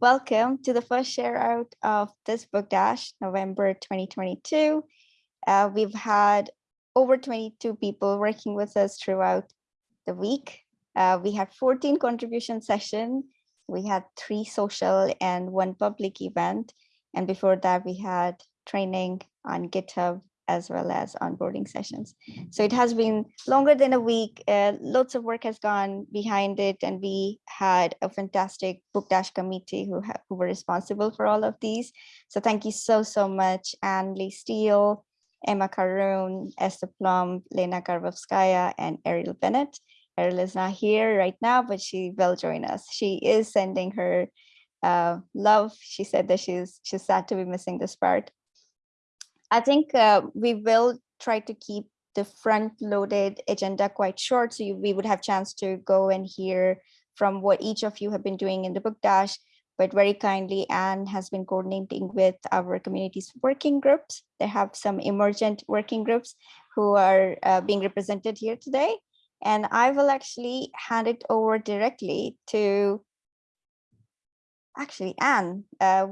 welcome to the first share out of this book dash, November 2022. Uh, we've had over 22 people working with us throughout the week. Uh, we had 14 contribution sessions. We had three social and one public event. And before that, we had training on GitHub as well as onboarding sessions. So it has been longer than a week. Uh, lots of work has gone behind it, and we had a fantastic Book Dash committee who, who were responsible for all of these. So thank you so, so much, Anne Lee Steele, Emma Karoune, Esther Plomp, Lena Karvovskaya, and Arielle Bennett. Ariel is not here right now, but she will join us. She is sending her uh, love. She said that she's she's sad to be missing this part. I think uh, we will try to keep the front loaded agenda quite short so you, we would have chance to go and hear from what each of you have been doing in the book dash but very kindly Anne has been coordinating with our communities working groups. They have some emergent working groups who are uh, being represented here today. And I will actually hand it over directly to actually Anne. Uh,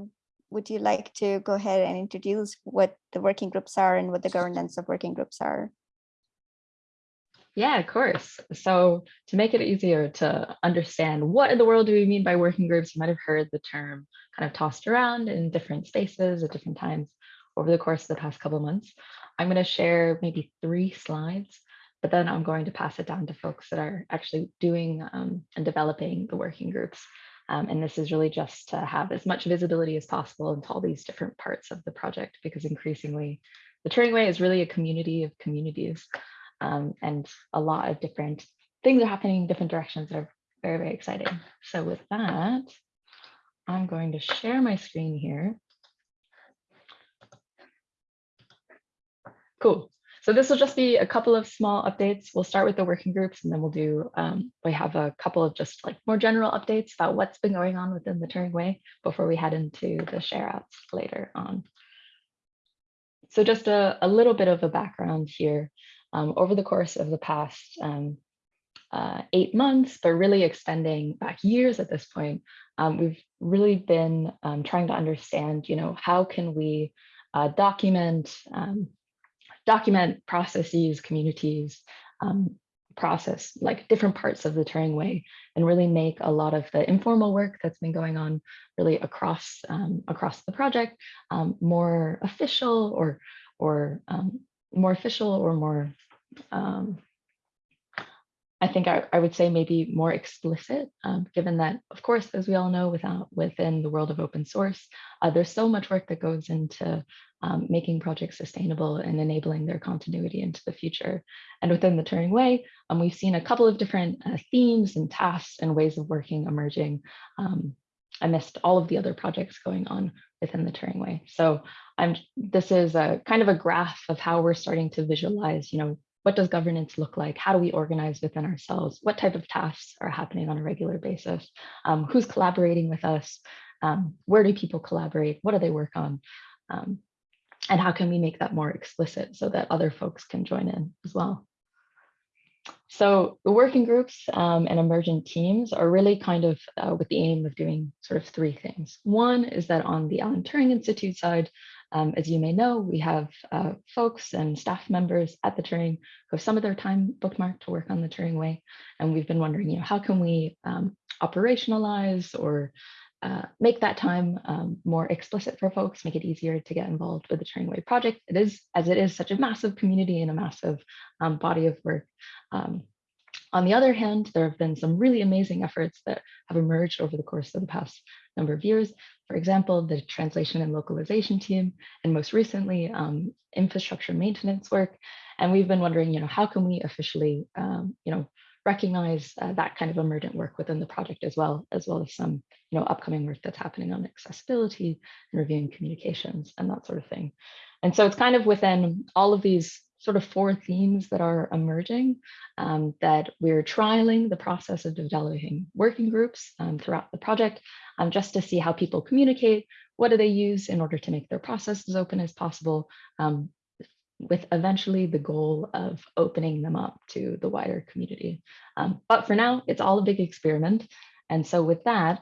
would you like to go ahead and introduce what the working groups are and what the governance of working groups are? Yeah, of course. So to make it easier to understand what in the world do we mean by working groups, you might have heard the term kind of tossed around in different spaces at different times over the course of the past couple of months. I'm going to share maybe three slides, but then I'm going to pass it down to folks that are actually doing um, and developing the working groups um, and this is really just to have as much visibility as possible into all these different parts of the project, because increasingly the Turing Way is really a community of communities um, and a lot of different things are happening in different directions that are very, very exciting. So with that, I'm going to share my screen here. Cool. So this will just be a couple of small updates. We'll start with the working groups and then we'll do, um, we have a couple of just like more general updates about what's been going on within the Turing Way before we head into the share outs later on. So just a, a little bit of a background here. Um, over the course of the past um, uh, eight months, but really extending back years at this point, um, we've really been um, trying to understand, you know, how can we uh, document um, document processes, communities, um, process like different parts of the Turing way and really make a lot of the informal work that's been going on really across um, across the project um, more official or or um, more official or more um, I think I, I, would say maybe more explicit, um, given that, of course, as we all know, without within the world of open source, uh, there's so much work that goes into um, making projects sustainable and enabling their continuity into the future. And within the Turing Way, um, we've seen a couple of different uh, themes and tasks and ways of working emerging um, amidst all of the other projects going on within the Turing Way. So I'm, this is a kind of a graph of how we're starting to visualize, you know, what does governance look like? How do we organize within ourselves? What type of tasks are happening on a regular basis? Um, who's collaborating with us? Um, where do people collaborate? What do they work on? Um, and how can we make that more explicit so that other folks can join in as well? So the working groups um, and emergent teams are really kind of uh, with the aim of doing sort of three things. One is that on the Alan Turing Institute side, um, as you may know, we have uh, folks and staff members at the Turing who have some of their time bookmarked to work on the Turing Way. And we've been wondering, you know, how can we um, operationalize or uh, make that time um, more explicit for folks, make it easier to get involved with the Turing Way project. It is, as it is such a massive community and a massive um, body of work. Um, on the other hand, there have been some really amazing efforts that have emerged over the course of the past number of years. For example, the translation and localization team, and most recently, um, infrastructure maintenance work. And we've been wondering, you know, how can we officially, um, you know, recognize uh, that kind of emergent work within the project as well, as well as some, you know, upcoming work that's happening on accessibility and reviewing communications and that sort of thing. And so it's kind of within all of these sort of four themes that are emerging um, that we're trialing the process of developing working groups um, throughout the project um, just to see how people communicate, what do they use in order to make their process as open as possible, um, with eventually the goal of opening them up to the wider community. Um, but for now, it's all a big experiment. And so with that,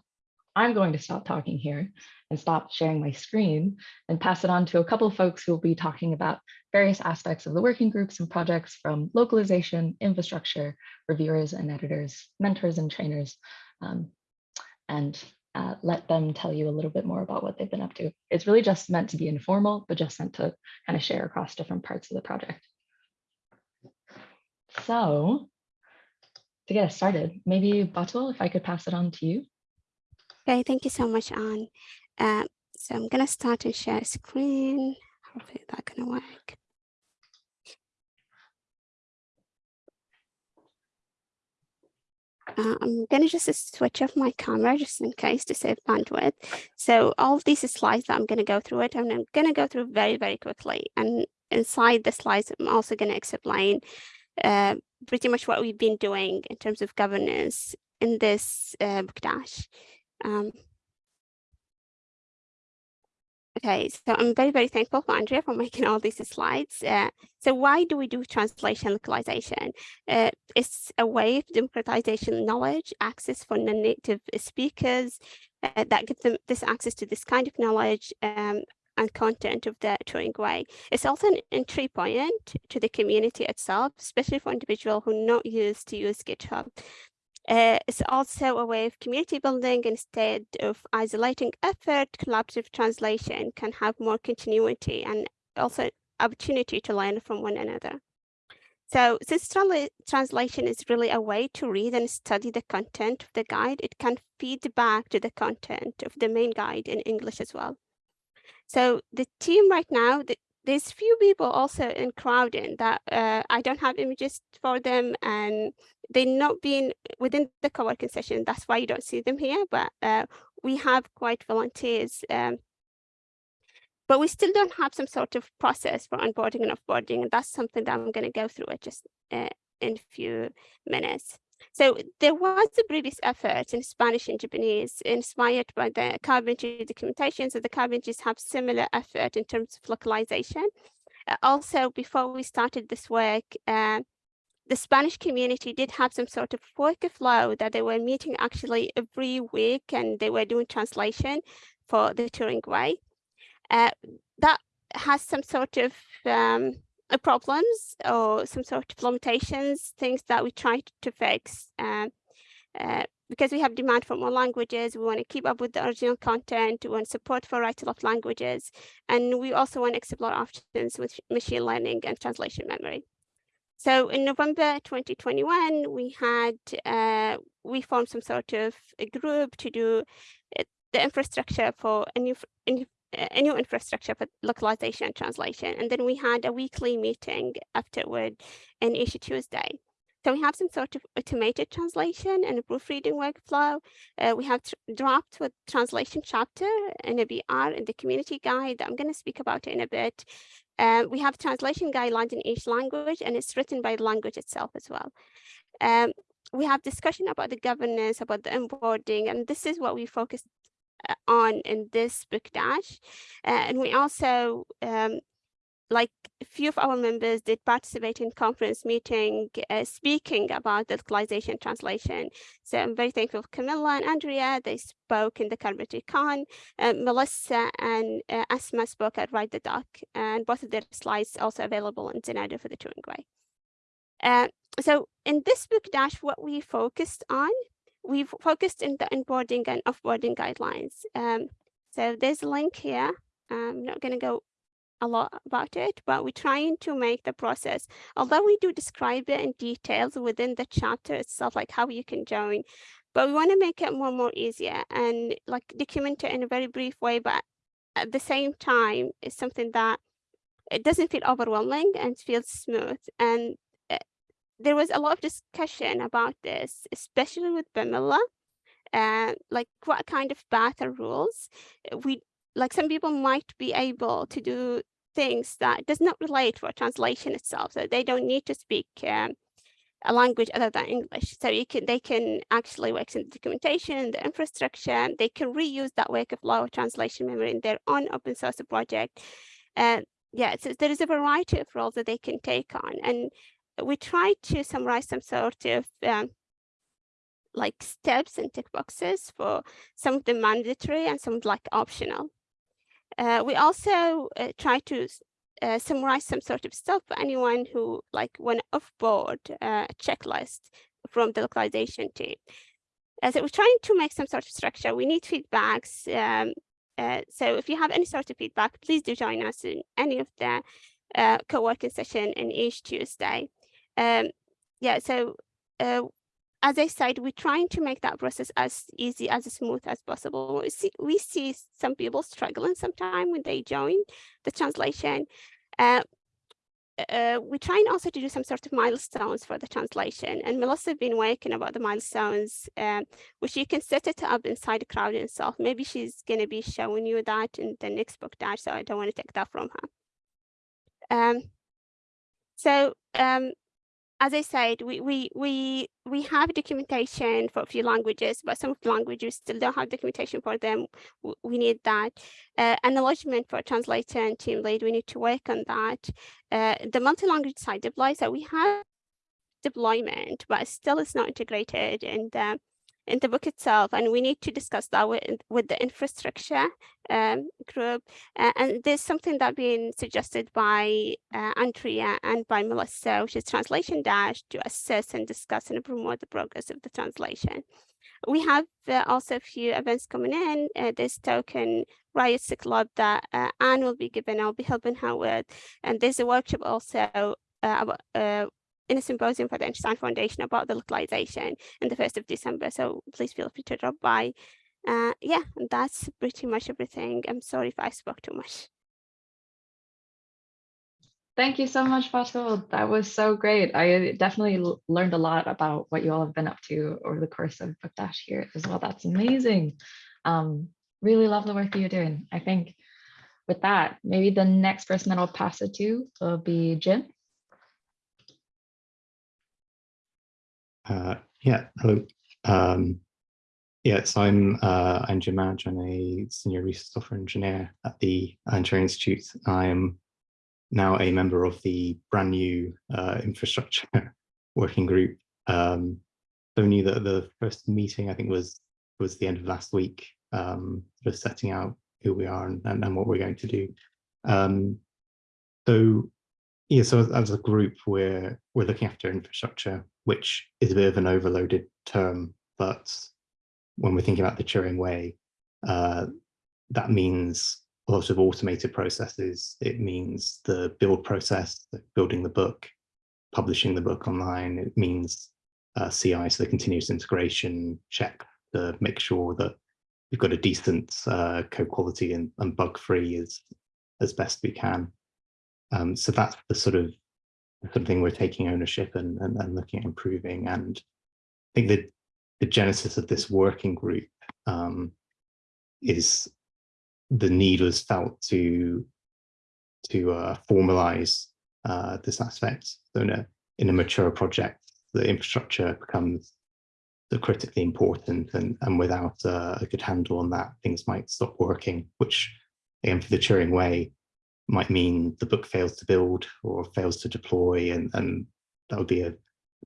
I'm going to stop talking here and stop sharing my screen and pass it on to a couple of folks who will be talking about various aspects of the working groups and projects from localization, infrastructure, reviewers and editors, mentors and trainers, um, and uh, let them tell you a little bit more about what they've been up to. It's really just meant to be informal, but just meant to kind of share across different parts of the project. So to get us started, maybe Batool, if I could pass it on to you. Okay, thank you so much, Anne. Uh, so I'm gonna start and share screen. Hopefully that gonna work. Uh, I'm gonna just switch off my camera just in case to save bandwidth. So all of these slides that I'm gonna go through it, and I'm gonna go through very, very quickly. And inside the slides, I'm also gonna explain uh, pretty much what we've been doing in terms of governance in this uh, dash. Um, Okay, so I'm very, very thankful for Andrea for making all these slides. Uh, so why do we do translation localization? Uh, it's a way of democratization knowledge, access for non-native speakers uh, that give them this access to this kind of knowledge um, and content of the Turing way. It's also an entry point to the community itself, especially for individuals who are not used to use GitHub. Uh, it's also a way of community building instead of isolating effort, collaborative translation can have more continuity and also opportunity to learn from one another. So since translation is really a way to read and study the content of the guide, it can feed back to the content of the main guide in English as well. So the team right now, the, there's few people also in Crowdin that uh, I don't have images for them and they're not being within the co-working session. That's why you don't see them here, but uh, we have quite volunteers. Um, but we still don't have some sort of process for onboarding and offboarding. And that's something that I'm going to go through just uh, in a few minutes. So there was a previous effort in Spanish and Japanese inspired by the carpentry documentation. So the carpentries have similar effort in terms of localization. Uh, also, before we started this work, uh, the Spanish community did have some sort of workflow that they were meeting actually every week and they were doing translation for the Turing way. Uh, that has some sort of um, uh, problems or some sort of limitations, things that we try to fix. Uh, uh, because we have demand for more languages, we want to keep up with the original content, we want support for right-to-left languages, and we also want to explore options with machine learning and translation memory. So in November 2021, we had, uh, we formed some sort of a group to do uh, the infrastructure for a new, a new infrastructure for localization and translation. And then we had a weekly meeting afterward in each Tuesday. So we have some sort of automated translation and a proofreading workflow. Uh, we have dropped with translation chapter in a BR in the community guide that I'm going to speak about in a bit. Uh, we have translation guidelines in each language and it's written by the language itself as well. Um, we have discussion about the governance, about the onboarding, and this is what we focused on in this book dash. Uh, and we also um, like a few of our members did participate in conference meeting uh, speaking about the localization translation. So I'm very thankful for Camilla and Andrea. They spoke in the CarpentryCon. Uh, Melissa and uh, Asma spoke at Write the Doc and both of their slides also available in Zenodo for the Turing Way. Uh, so in this book dash, what we focused on, we've focused in the onboarding and offboarding guidelines. Um, so there's a link here. I'm not going to go a lot about it, but we're trying to make the process, although we do describe it in details within the chapter itself, like how you can join, but we want to make it more and more easier and like document it in a very brief way, but at the same time, it's something that it doesn't feel overwhelming and feels smooth. And there was a lot of discussion about this, especially with Bimela, and uh, like what kind of path rules we like some people might be able to do things that does not relate for translation itself. So they don't need to speak um, a language other than English. So you can they can actually work in the documentation, the infrastructure, they can reuse that work of law translation memory in their own open source project. And uh, yeah, so there is a variety of roles that they can take on. And we try to summarize some sort of um, like steps and tick boxes for some of the mandatory and some like optional. Uh, we also uh, try to uh, summarize some sort of stuff for anyone who like went off board uh, checklist from the localization team. As so we're trying to make some sort of structure, we need feedbacks. Um, uh, so if you have any sort of feedback, please do join us in any of the uh, co-working session in each Tuesday. Um, yeah, so uh, as I said, we're trying to make that process as easy, as smooth as possible. We see, we see some people struggling sometimes when they join the translation. Uh, uh, we're trying also to do some sort of milestones for the translation and Melissa has been working about the milestones um, which you can set it up inside the crowd itself. Maybe she's going to be showing you that in the next book dash, so I don't want to take that from her. Um, so um, as I said, we, we, we, we have documentation for a few languages, but some languages still don't have documentation for them. We need that. Uh, acknowledgement for translator and team lead, we need to work on that. Uh, the multi-language side deploys that we have deployment, but still it's not integrated in the in the book itself, and we need to discuss that with, with the infrastructure um, group. Uh, and there's something that been suggested by uh, Andrea and by Melissa, which is Translation Dash, to assess and discuss and promote the progress of the translation. We have uh, also a few events coming in. Uh, this token Riots Club that uh, Anne will be giving, I'll be helping her with. And there's a workshop also uh, uh, in a symposium for the Einstein Foundation about the localization in the 1st of December. So please feel free to drop by. Uh, yeah, that's pretty much everything. I'm sorry if I spoke too much. Thank you so much, Batool. That was so great. I definitely learned a lot about what you all have been up to over the course of Book Dash here as well. That's amazing. Um, really love the work that you're doing. I think with that, maybe the next person that I'll pass it to will be Jim. Uh, yeah, hello. Um, yeah, so I'm uh, I'm Jim Madge. I'm a senior research software engineer at the Alan Institute. I am now a member of the brand new uh, infrastructure working group. Um, so new that the first meeting I think was was the end of last week, um, just setting out who we are and, and, and what we're going to do. Um, so yeah, so as a group, we're we're looking after infrastructure, which is a bit of an overloaded term, but when we're thinking about the Turing way, uh, that means a lot of automated processes. It means the build process, building the book, publishing the book online. It means uh, CI, so the continuous integration check to make sure that we've got a decent uh, code quality and, and bug free as as best we can. Um, so that's the sort of the sort of thing we're taking ownership and, and, and looking at improving. And I think that the genesis of this working group um, is the need was felt to to uh, formalize uh, this aspect. So in a in a mature project, the infrastructure becomes critically important, and and without uh, a good handle on that, things might stop working. Which, again, for the Turing way, might mean the book fails to build or fails to deploy, and, and that would be a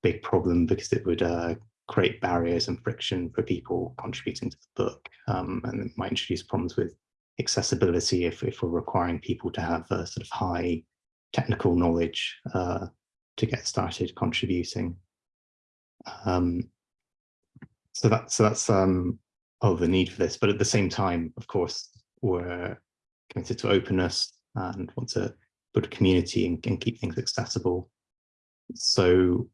big problem because it would uh, create barriers and friction for people contributing to the book, um, and it might introduce problems with accessibility if, if we're requiring people to have a sort of high technical knowledge uh, to get started contributing. Um, so that so that's um, oh the need for this, but at the same time, of course, we're committed to openness and want to build a community and, and keep things accessible. So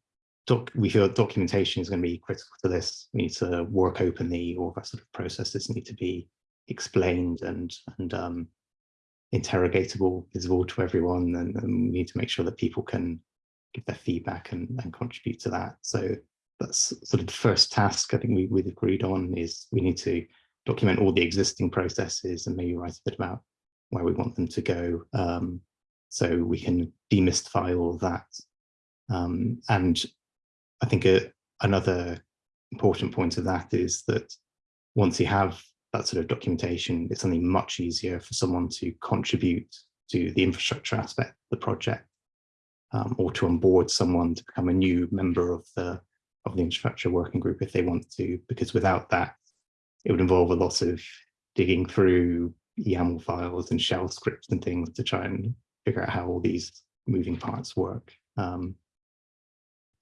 doc, we feel documentation is going to be critical to this. We need to work openly, all of our sort of processes need to be explained and, and um, interrogatable, visible to everyone, and, and, we need to make sure that people can give their feedback and, and contribute to that. So that's sort of the first task I think we, we've agreed on is we need to document all the existing processes and maybe write a bit about where we want them to go um, so we can demystify all of that. Um, and I think a, another important point of that is that once you have that sort of documentation, it's something much easier for someone to contribute to the infrastructure aspect of the project um, or to onboard someone to become a new member of the of the infrastructure working group if they want to, because without that, it would involve a lot of digging through YAML files and shell scripts and things to try and figure out how all these moving parts work. Um,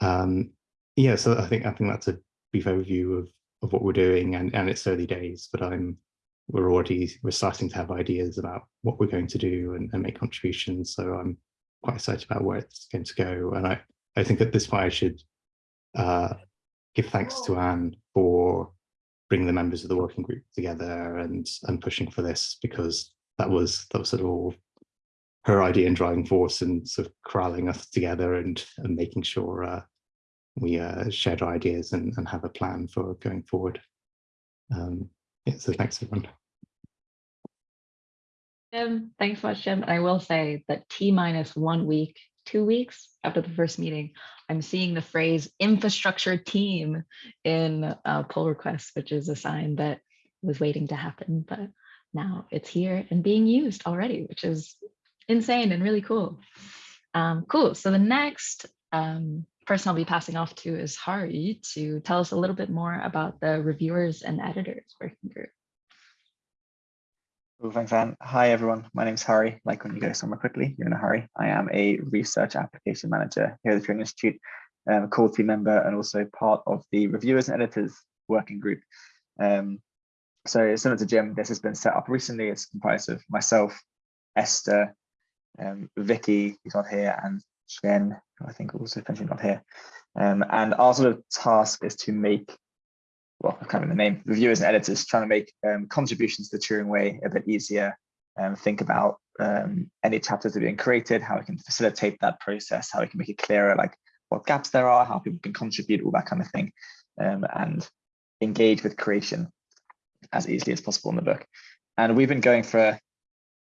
um, yeah, so I think I think that's a brief overview of of what we're doing, and and it's early days, but I'm we're already we're starting to have ideas about what we're going to do and, and make contributions. So I'm quite excited about where it's going to go, and I I think at this point I should uh, give thanks to Anne for bringing the members of the working group together and and pushing for this because that was that was sort of all her idea and driving force and sort of corralling us together and and making sure uh, we uh, shared our ideas and, and have a plan for going forward. Um, yeah, so thanks everyone. Jim, thanks so much, Jim. And I will say that T minus one week, two weeks after the first meeting, I'm seeing the phrase infrastructure team in pull requests, which is a sign that was waiting to happen, but now it's here and being used already, which is insane and really cool. Um, cool. So the next um, person I'll be passing off to is Hari to tell us a little bit more about the reviewers and editors working group. Thanks, Anne. Hi, everyone. My name's Hari. Like when you go somewhere quickly, you're in a hurry. I am a research application manager here at the Turing Institute, um, a core team member, and also part of the reviewers and editors working group. Um, so similar to Jim, this has been set up recently. It's comprised of myself, Esther, um, Vicky, who's not here, and Jen, I think also finishing not here. Um, and our sort of task is to make well, kind can't the name, reviewers and editors trying to make um, contributions to the Turing way a bit easier and think about um, any chapters that are being created, how we can facilitate that process, how we can make it clearer, like what gaps there are, how people can contribute, all that kind of thing, um, and engage with creation as easily as possible in the book. And we've been going for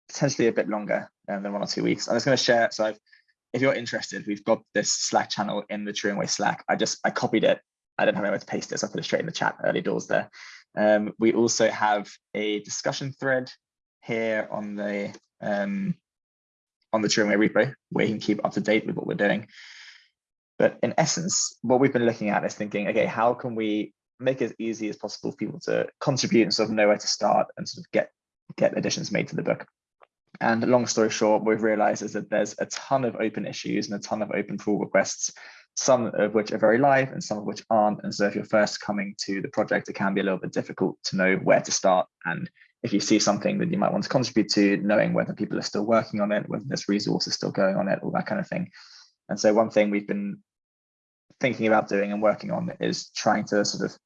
potentially a bit longer um, than one or two weeks. I'm just going to share. So I've, if you're interested, we've got this Slack channel in the Turing Way Slack. I just I copied it I don't have anywhere to paste it, so I put it straight in the chat early doors there. Um, we also have a discussion thread here on the um, on the Turing Way repo, where you can keep up to date with what we're doing. But in essence, what we've been looking at is thinking, okay, how can we make it as easy as possible for people to contribute and sort of know where to start and sort of get get additions made to the book. And long story short, what we've realized is that there's a ton of open issues and a ton of open pull requests some of which are very live and some of which aren't. And so if you're first coming to the project, it can be a little bit difficult to know where to start. And if you see something that you might want to contribute to, knowing whether people are still working on it, whether there's resources still going on it, all that kind of thing. And so one thing we've been thinking about doing and working on is trying to sort of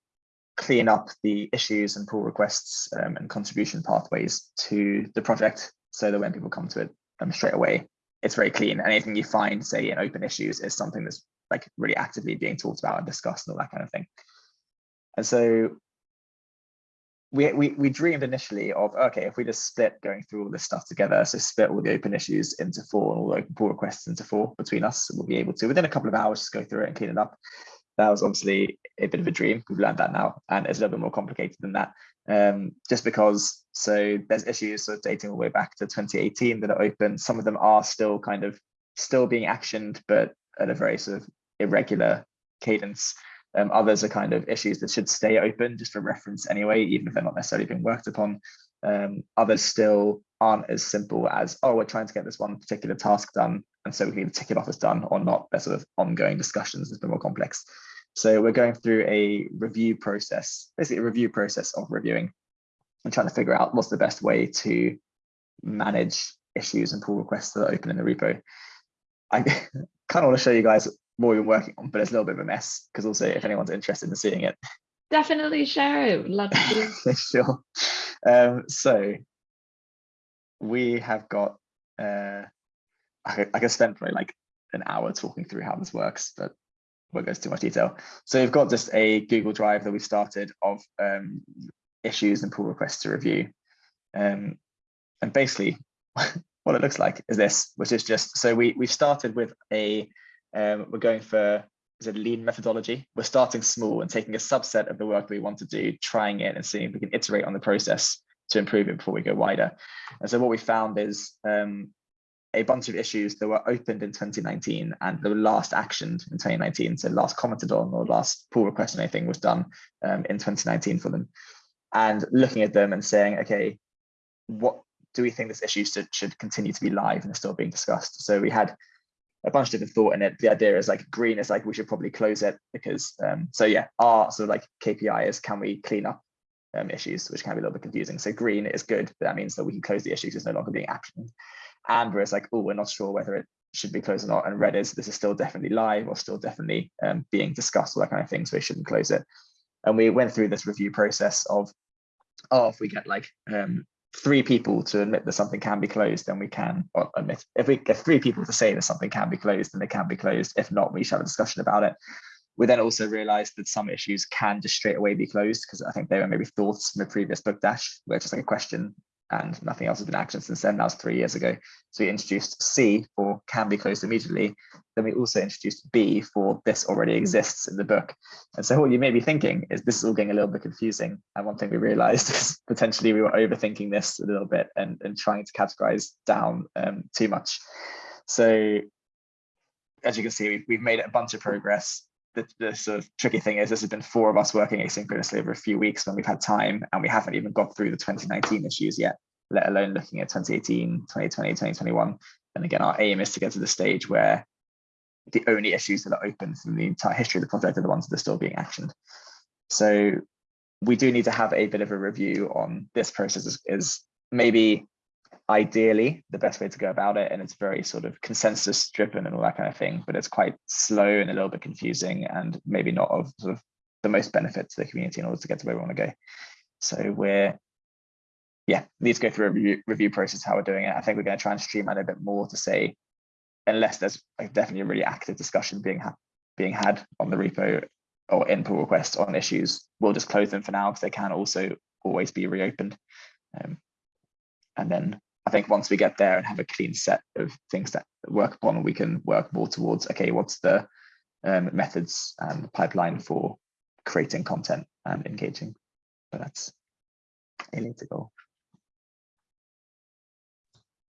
clean up the issues and pull requests um, and contribution pathways to the project so that when people come to it um, straight away, it's very clean. Anything you find, say, in open issues is something that's like really actively being talked about and discussed and all that kind of thing. And so we, we, we dreamed initially of, okay, if we just split going through all this stuff together, so split all the open issues into four and all the open pull requests into four between us, we'll be able to, within a couple of hours, just go through it and clean it up. That was obviously a bit of a dream. We've learned that now, and it's a little bit more complicated than that. Um, just because, so there's issues sort of dating all the way back to 2018 that are open. Some of them are still kind of still being actioned, but at a very sort of irregular cadence. Um, others are kind of issues that should stay open just for reference anyway, even if they're not necessarily being worked upon. Um, others still aren't as simple as, oh, we're trying to get this one particular task done, and so we can either tick it off as done or not. They're sort of ongoing discussions, it's bit more complex. So we're going through a review process, basically a review process of reviewing and trying to figure out what's the best way to manage issues and pull requests that are open in the repo. I kind of want to show you guys what we've been working on, but it's a little bit of a mess because also if anyone's interested in seeing it. Definitely share it. Love to. sure. Um, so we have got, uh, I, I can spend probably like an hour talking through how this works, but won't go into too much detail. So we've got just a Google Drive that we started of um, issues and pull requests to review. Um, and basically what it looks like is this, which is just, so we, we started with a um, we're going for is it lean methodology. We're starting small and taking a subset of the work we want to do, trying it and seeing if we can iterate on the process to improve it before we go wider. And so what we found is um, a bunch of issues that were opened in 2019 and the last actioned in 2019. So last commented on or last pull request or anything was done um, in 2019 for them. And looking at them and saying, okay, what do we think this issue should, should continue to be live and still being discussed? So we had a bunch of different thought in it. The idea is like green is like we should probably close it because um, so yeah, our sort of like KPI is can we clean up um, issues, which can be a little bit confusing. So green is good, but that means that we can close the issues. It's no longer being actioned. Amber is like, oh, we're not sure whether it should be closed or not. And red is this is still definitely live or still definitely um, being discussed, all that kind of thing. So we shouldn't close it. And we went through this review process of, oh, if we get like um, three people to admit that something can be closed, then we can admit. If we get three people to say that something can be closed, then it can be closed. If not, we should have a discussion about it. We then also realized that some issues can just straight away be closed because I think they were maybe thoughts from the previous book dash, where just like a question and nothing else has been actioned since then. That was three years ago. So we introduced C for can be closed immediately. Then we also introduced B for this already exists in the book. And so what you may be thinking is this is all getting a little bit confusing. And one thing we realized is potentially we were overthinking this a little bit and, and trying to categorize down um, too much. So as you can see, we've, we've made a bunch of progress the, the sort of tricky thing is this has been four of us working asynchronously over a few weeks when we've had time and we haven't even got through the 2019 issues yet, let alone looking at 2018, 2020, 2021. And again, our aim is to get to the stage where the only issues that are open from the entire history of the project are the ones that are still being actioned. So we do need to have a bit of a review on this process is, is maybe ideally the best way to go about it and it's very sort of consensus driven and all that kind of thing but it's quite slow and a little bit confusing and maybe not of sort of the most benefit to the community in order to get to where we want to go. So we're yeah need to go through a review, review process how we're doing it. I think we're going to try and streamline a bit more to say unless there's definitely a really active discussion being ha being had on the repo or in pull requests on issues we'll just close them for now because they can also always be reopened. Um, and then I think once we get there and have a clean set of things that work upon, we can work more towards, okay, what's the um, methods and pipeline for creating content and engaging. But that's a later goal.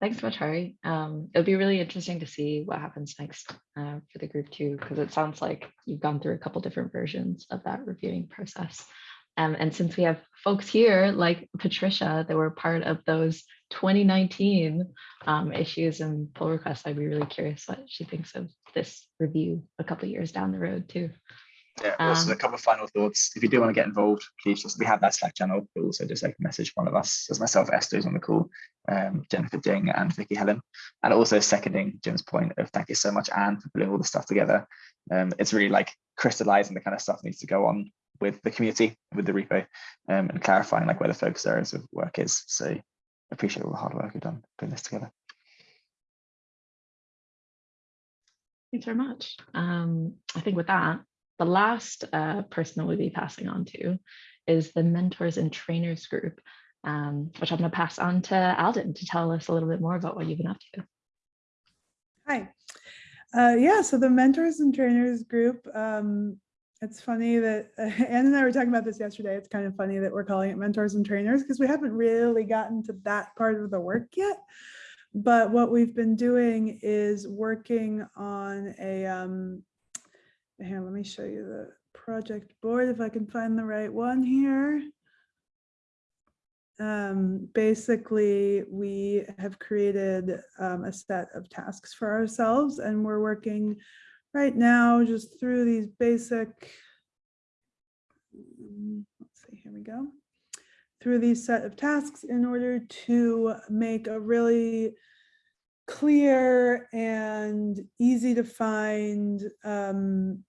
Thanks so much, Hari. Um, it'll be really interesting to see what happens next uh, for the group too, because it sounds like you've gone through a couple different versions of that reviewing process. Um, and since we have folks here like Patricia that were part of those 2019 um, issues and pull requests, I'd be really curious what she thinks of this review a couple years down the road too. Yeah, also Um, a couple of final thoughts. If you do want to get involved, please just we have that Slack channel, but also just like message one of us. There's myself, Esther's on the call, um, Jennifer Ding and Vicky Hellon. And also seconding Jim's point of thank you so much, Anne, for putting all the stuff together. Um, it's really like crystallizing the kind of stuff that needs to go on with the community, with the repo, um, and clarifying like where the focus areas of work is. So appreciate all the hard work you've done putting this together. Thanks very much. Um, I think with that, the last uh, person that we'll be passing on to is the mentors and trainers group, um, which I'm going to pass on to Alden to tell us a little bit more about what you've been up to. Hi. Uh, yeah, so the mentors and trainers group, um, it's funny that uh, Anne and I were talking about this yesterday. It's kind of funny that we're calling it mentors and trainers because we haven't really gotten to that part of the work yet. But what we've been doing is working on a, um, here, let me show you the project board if I can find the right one here. Um, basically, we have created um, a set of tasks for ourselves and we're working right now just through these basic, mm, let's see, here we go. Through these set of tasks in order to make a really clear and easy to find um,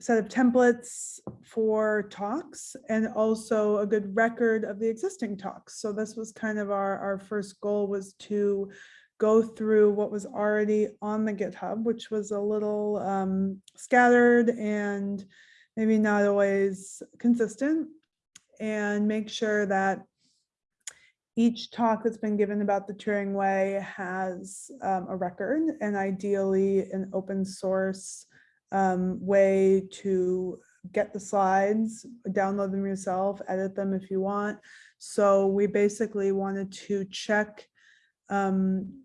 set of templates for talks and also a good record of the existing talks. So this was kind of our, our first goal was to go through what was already on the GitHub, which was a little um, scattered and maybe not always consistent and make sure that each talk that's been given about the Turing Way has um, a record and ideally an open source um, way to get the slides, download them yourself, edit them if you want. So we basically wanted to check um,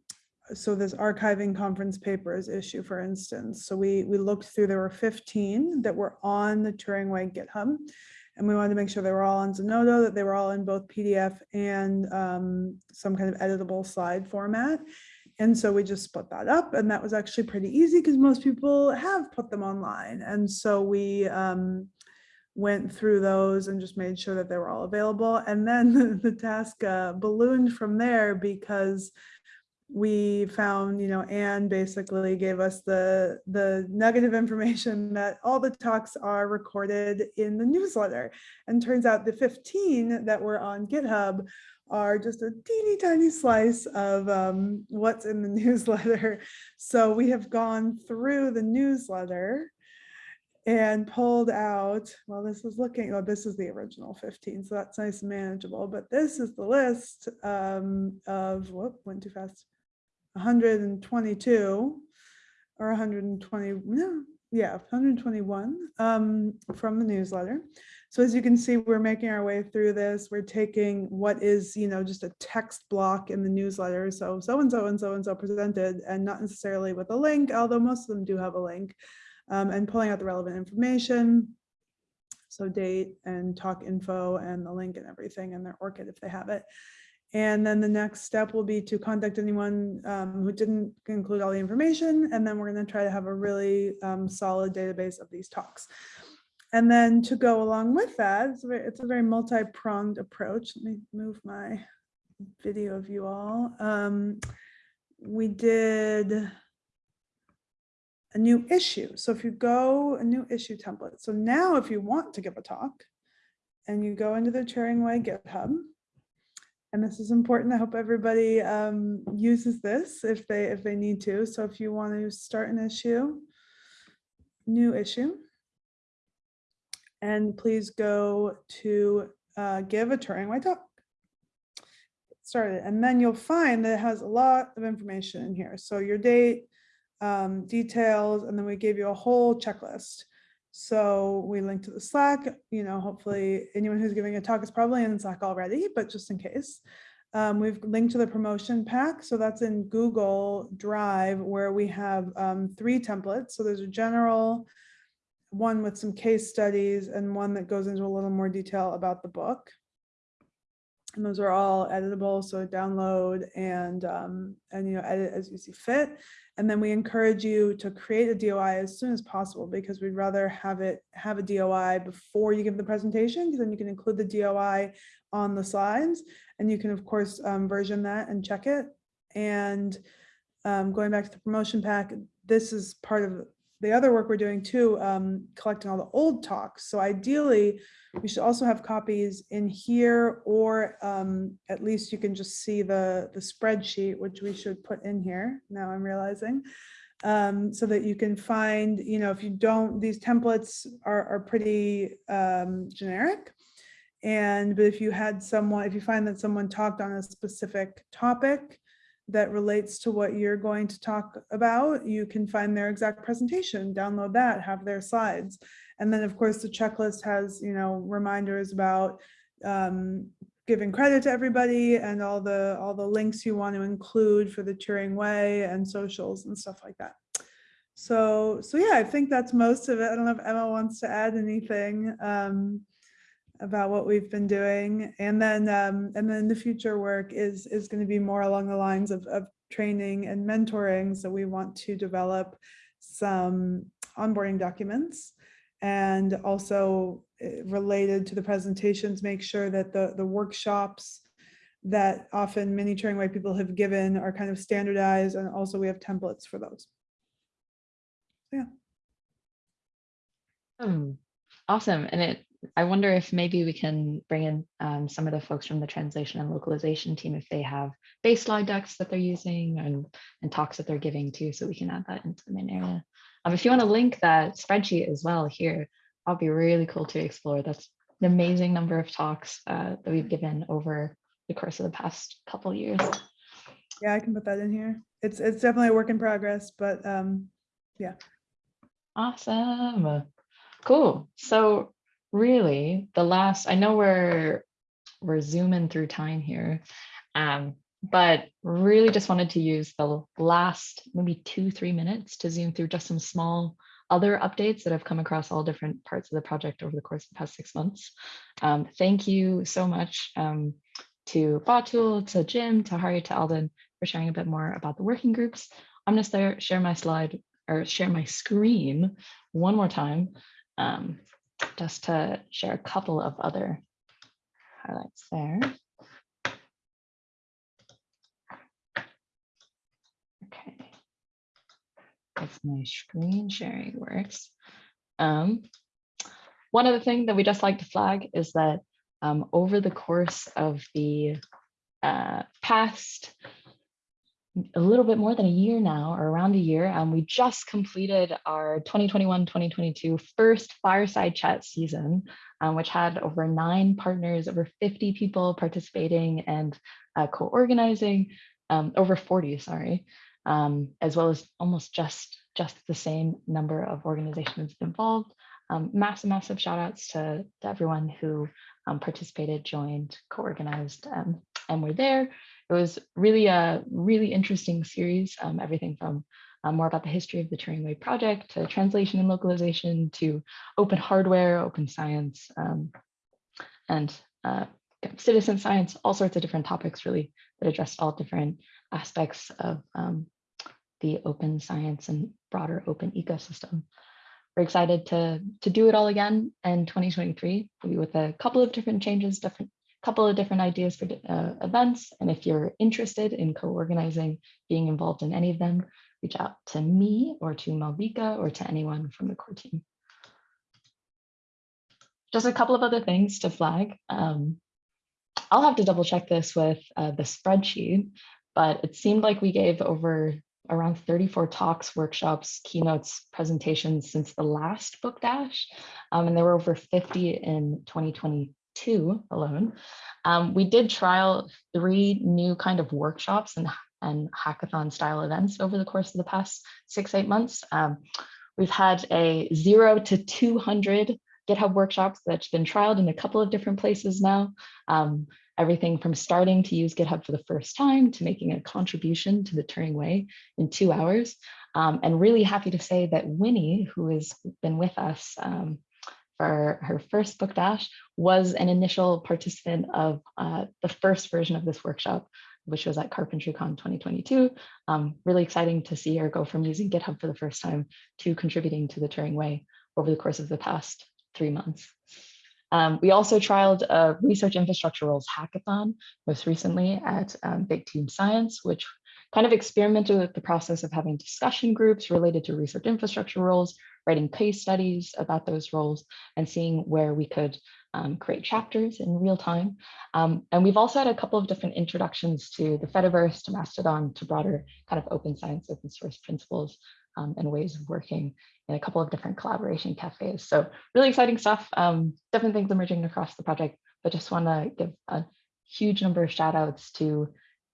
so this archiving conference papers issue, for instance. So we, we looked through, there were 15 that were on the Turing Way GitHub. And we wanted to make sure they were all on Zenodo, that they were all in both PDF and um, some kind of editable slide format. And so we just split that up and that was actually pretty easy because most people have put them online. And so we um, went through those and just made sure that they were all available. And then the, the task uh, ballooned from there because we found, you know, Anne basically gave us the, the nugget of information that all the talks are recorded in the newsletter. And turns out the 15 that were on GitHub are just a teeny tiny slice of um, what's in the newsletter. So we have gone through the newsletter and pulled out, well, this is looking, oh, this is the original 15, so that's nice and manageable, but this is the list um, of, whoop, went too fast, 122 or 120, no, yeah, 121 um, from the newsletter. So as you can see, we're making our way through this. We're taking what is, you know, just a text block in the newsletter. So so-and-so and so-and-so presented and not necessarily with a link, although most of them do have a link um, and pulling out the relevant information. So date and talk info and the link and everything and their ORCID if they have it. And then the next step will be to contact anyone um, who didn't include all the information. And then we're going to try to have a really um, solid database of these talks. And then to go along with that, it's a very, it's a very multi-pronged approach. Let me move my video of you all. Um, we did a new issue. So if you go a new issue template. So now if you want to give a talk and you go into the Turing Way GitHub, and this is important. I hope everybody um, uses this if they if they need to. So if you want to start an issue, new issue, and please go to uh, give a Turing Way talk. Get Started, and then you'll find that it has a lot of information in here. So your date, um, details, and then we gave you a whole checklist. So we link to the Slack, you know, hopefully anyone who's giving a talk is probably in Slack already, but just in case. Um, we've linked to the promotion pack. So that's in Google Drive where we have um, three templates. So there's a general one with some case studies and one that goes into a little more detail about the book. And those are all editable, so download and um, and you know edit as you see fit. And then we encourage you to create a DOI as soon as possible because we'd rather have it have a DOI before you give the presentation because then you can include the DOI on the slides and you can of course um, version that and check it. And um, going back to the promotion pack, this is part of the other work we're doing too, um, collecting all the old talks. So ideally, we should also have copies in here, or um, at least you can just see the, the spreadsheet, which we should put in here. Now I'm realizing. Um, so that you can find, you know, if you don't, these templates are, are pretty um, generic. And, but if you had someone, if you find that someone talked on a specific topic, that relates to what you're going to talk about, you can find their exact presentation, download that, have their slides. And then of course the checklist has, you know, reminders about um, giving credit to everybody and all the all the links you want to include for the Turing Way and socials and stuff like that. So, so yeah, I think that's most of it. I don't know if Emma wants to add anything. Um, about what we've been doing. And then um, and then the future work is is going to be more along the lines of, of training and mentoring. So we want to develop some onboarding documents and also eh, related to the presentations, make sure that the, the workshops that often many Turing Way people have given are kind of standardized and also we have templates for those. Yeah. Hmm. Awesome. And it I wonder if maybe we can bring in um, some of the folks from the translation and localization team if they have base slide decks that they're using and, and talks that they're giving too, so we can add that into the main area. Um, if you want to link that spreadsheet as well here, that'll be really cool to explore. That's an amazing number of talks uh, that we've given over the course of the past couple years. Yeah, I can put that in here. It's it's definitely a work in progress, but um, yeah. Awesome. Cool. So really the last, I know we're we're zooming through time here. Um, but really just wanted to use the last maybe two, three minutes to zoom through just some small other updates that have come across all different parts of the project over the course of the past six months. Um, thank you so much um, to Batool, to Jim, to Hari, to Alden for sharing a bit more about the working groups. I'm going to share my slide or share my screen one more time um, just to share a couple of other highlights there. Okay. If my screen sharing works. Um, one other thing that we just like to flag is that um, over the course of the uh, past a little bit more than a year now, or around a year, um, we just completed our 2021-2022 first fireside chat season, um, which had over nine partners, over 50 people participating and uh, co-organizing, um, over 40, sorry, um, as well as almost just, just the same number of organizations involved. Um, massive, massive shout outs to, to everyone who um, participated, joined, co-organized, and were there. It was really a really interesting series, um, everything from uh, more about the history of the Turing Way project to translation and localization to open hardware, open science, um, and uh, citizen science, all sorts of different topics really that addressed all different aspects of um, the open science and broader open ecosystem. We're excited to, to do it all again in 2023 maybe with a couple of different changes, different couple of different ideas for uh, events. And if you're interested in co-organizing, being involved in any of them, reach out to me or to Malvika or to anyone from the core team. Just a couple of other things to flag. Um, I'll have to double check this with uh, the spreadsheet, but it seemed like we gave over around 34 talks, workshops, keynotes, presentations since the last book dash. Um, and there were over 50 in 2020, two alone. Um, we did trial three new kind of workshops and, and hackathon style events over the course of the past six, eight months. Um, we've had a zero to 200 GitHub workshops that's been trialed in a couple of different places now. Um, everything from starting to use GitHub for the first time to making a contribution to the Turing Way in two hours. Um, and really happy to say that Winnie, who has been with us um, for her first book dash was an initial participant of uh, the first version of this workshop, which was at CarpentryCon 2022. Um, really exciting to see her go from using GitHub for the first time to contributing to the Turing Way over the course of the past three months. Um, we also trialed a research infrastructure roles hackathon most recently at um, Big Team Science, which kind of experimented with the process of having discussion groups related to research infrastructure roles, writing case studies about those roles and seeing where we could um, create chapters in real time. Um, and we've also had a couple of different introductions to the Fediverse, to Mastodon, to broader kind of open science, open source principles um, and ways of working in a couple of different collaboration cafes. So really exciting stuff, um, different things emerging across the project, but just want to give a huge number of shout outs to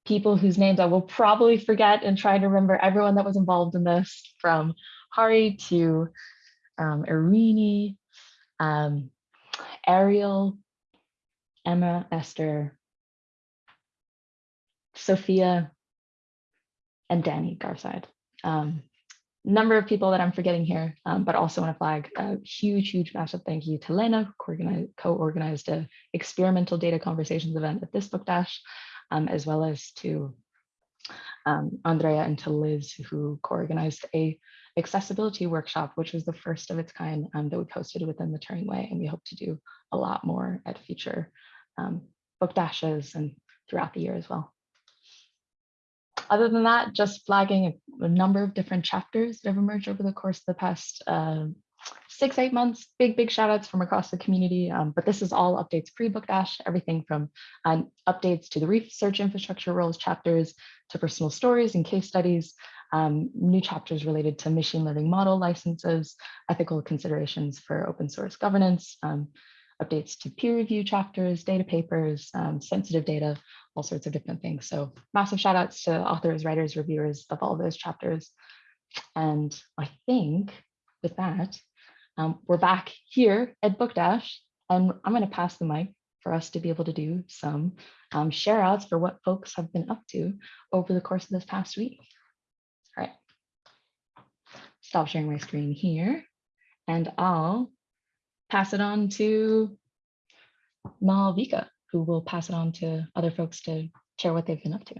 people whose names I will probably forget and try to remember everyone that was involved in this from Hari to um, Irini, um, Arielle, Emma, Esther, Sophia, and Danny Garside. Um, number of people that I'm forgetting here, um, but also want to flag a huge, huge, massive thank you to Lena, who co-organized a experimental data conversations event at this book dash, um, as well as to um, Andrea and to Liz, who co-organized a accessibility workshop, which was the first of its kind um, that we posted within the Turing Way. And we hope to do a lot more at future um, book dashes and throughout the year as well. Other than that, just flagging a, a number of different chapters that have emerged over the course of the past uh, six, eight months, big, big shout outs from across the community. Um, but this is all updates pre-book dash, everything from uh, updates to the research infrastructure roles chapters to personal stories and case studies, um, new chapters related to machine learning model licenses, ethical considerations for open source governance, um, updates to peer review chapters, data papers, um, sensitive data, all sorts of different things. So massive shout outs to authors, writers, reviewers of all those chapters. And I think with that, um, we're back here at Book Dash, and I'm going to pass the mic for us to be able to do some um, share outs for what folks have been up to over the course of this past week. Stop sharing my screen here and I'll pass it on to Malvika, who will pass it on to other folks to share what they've been up to.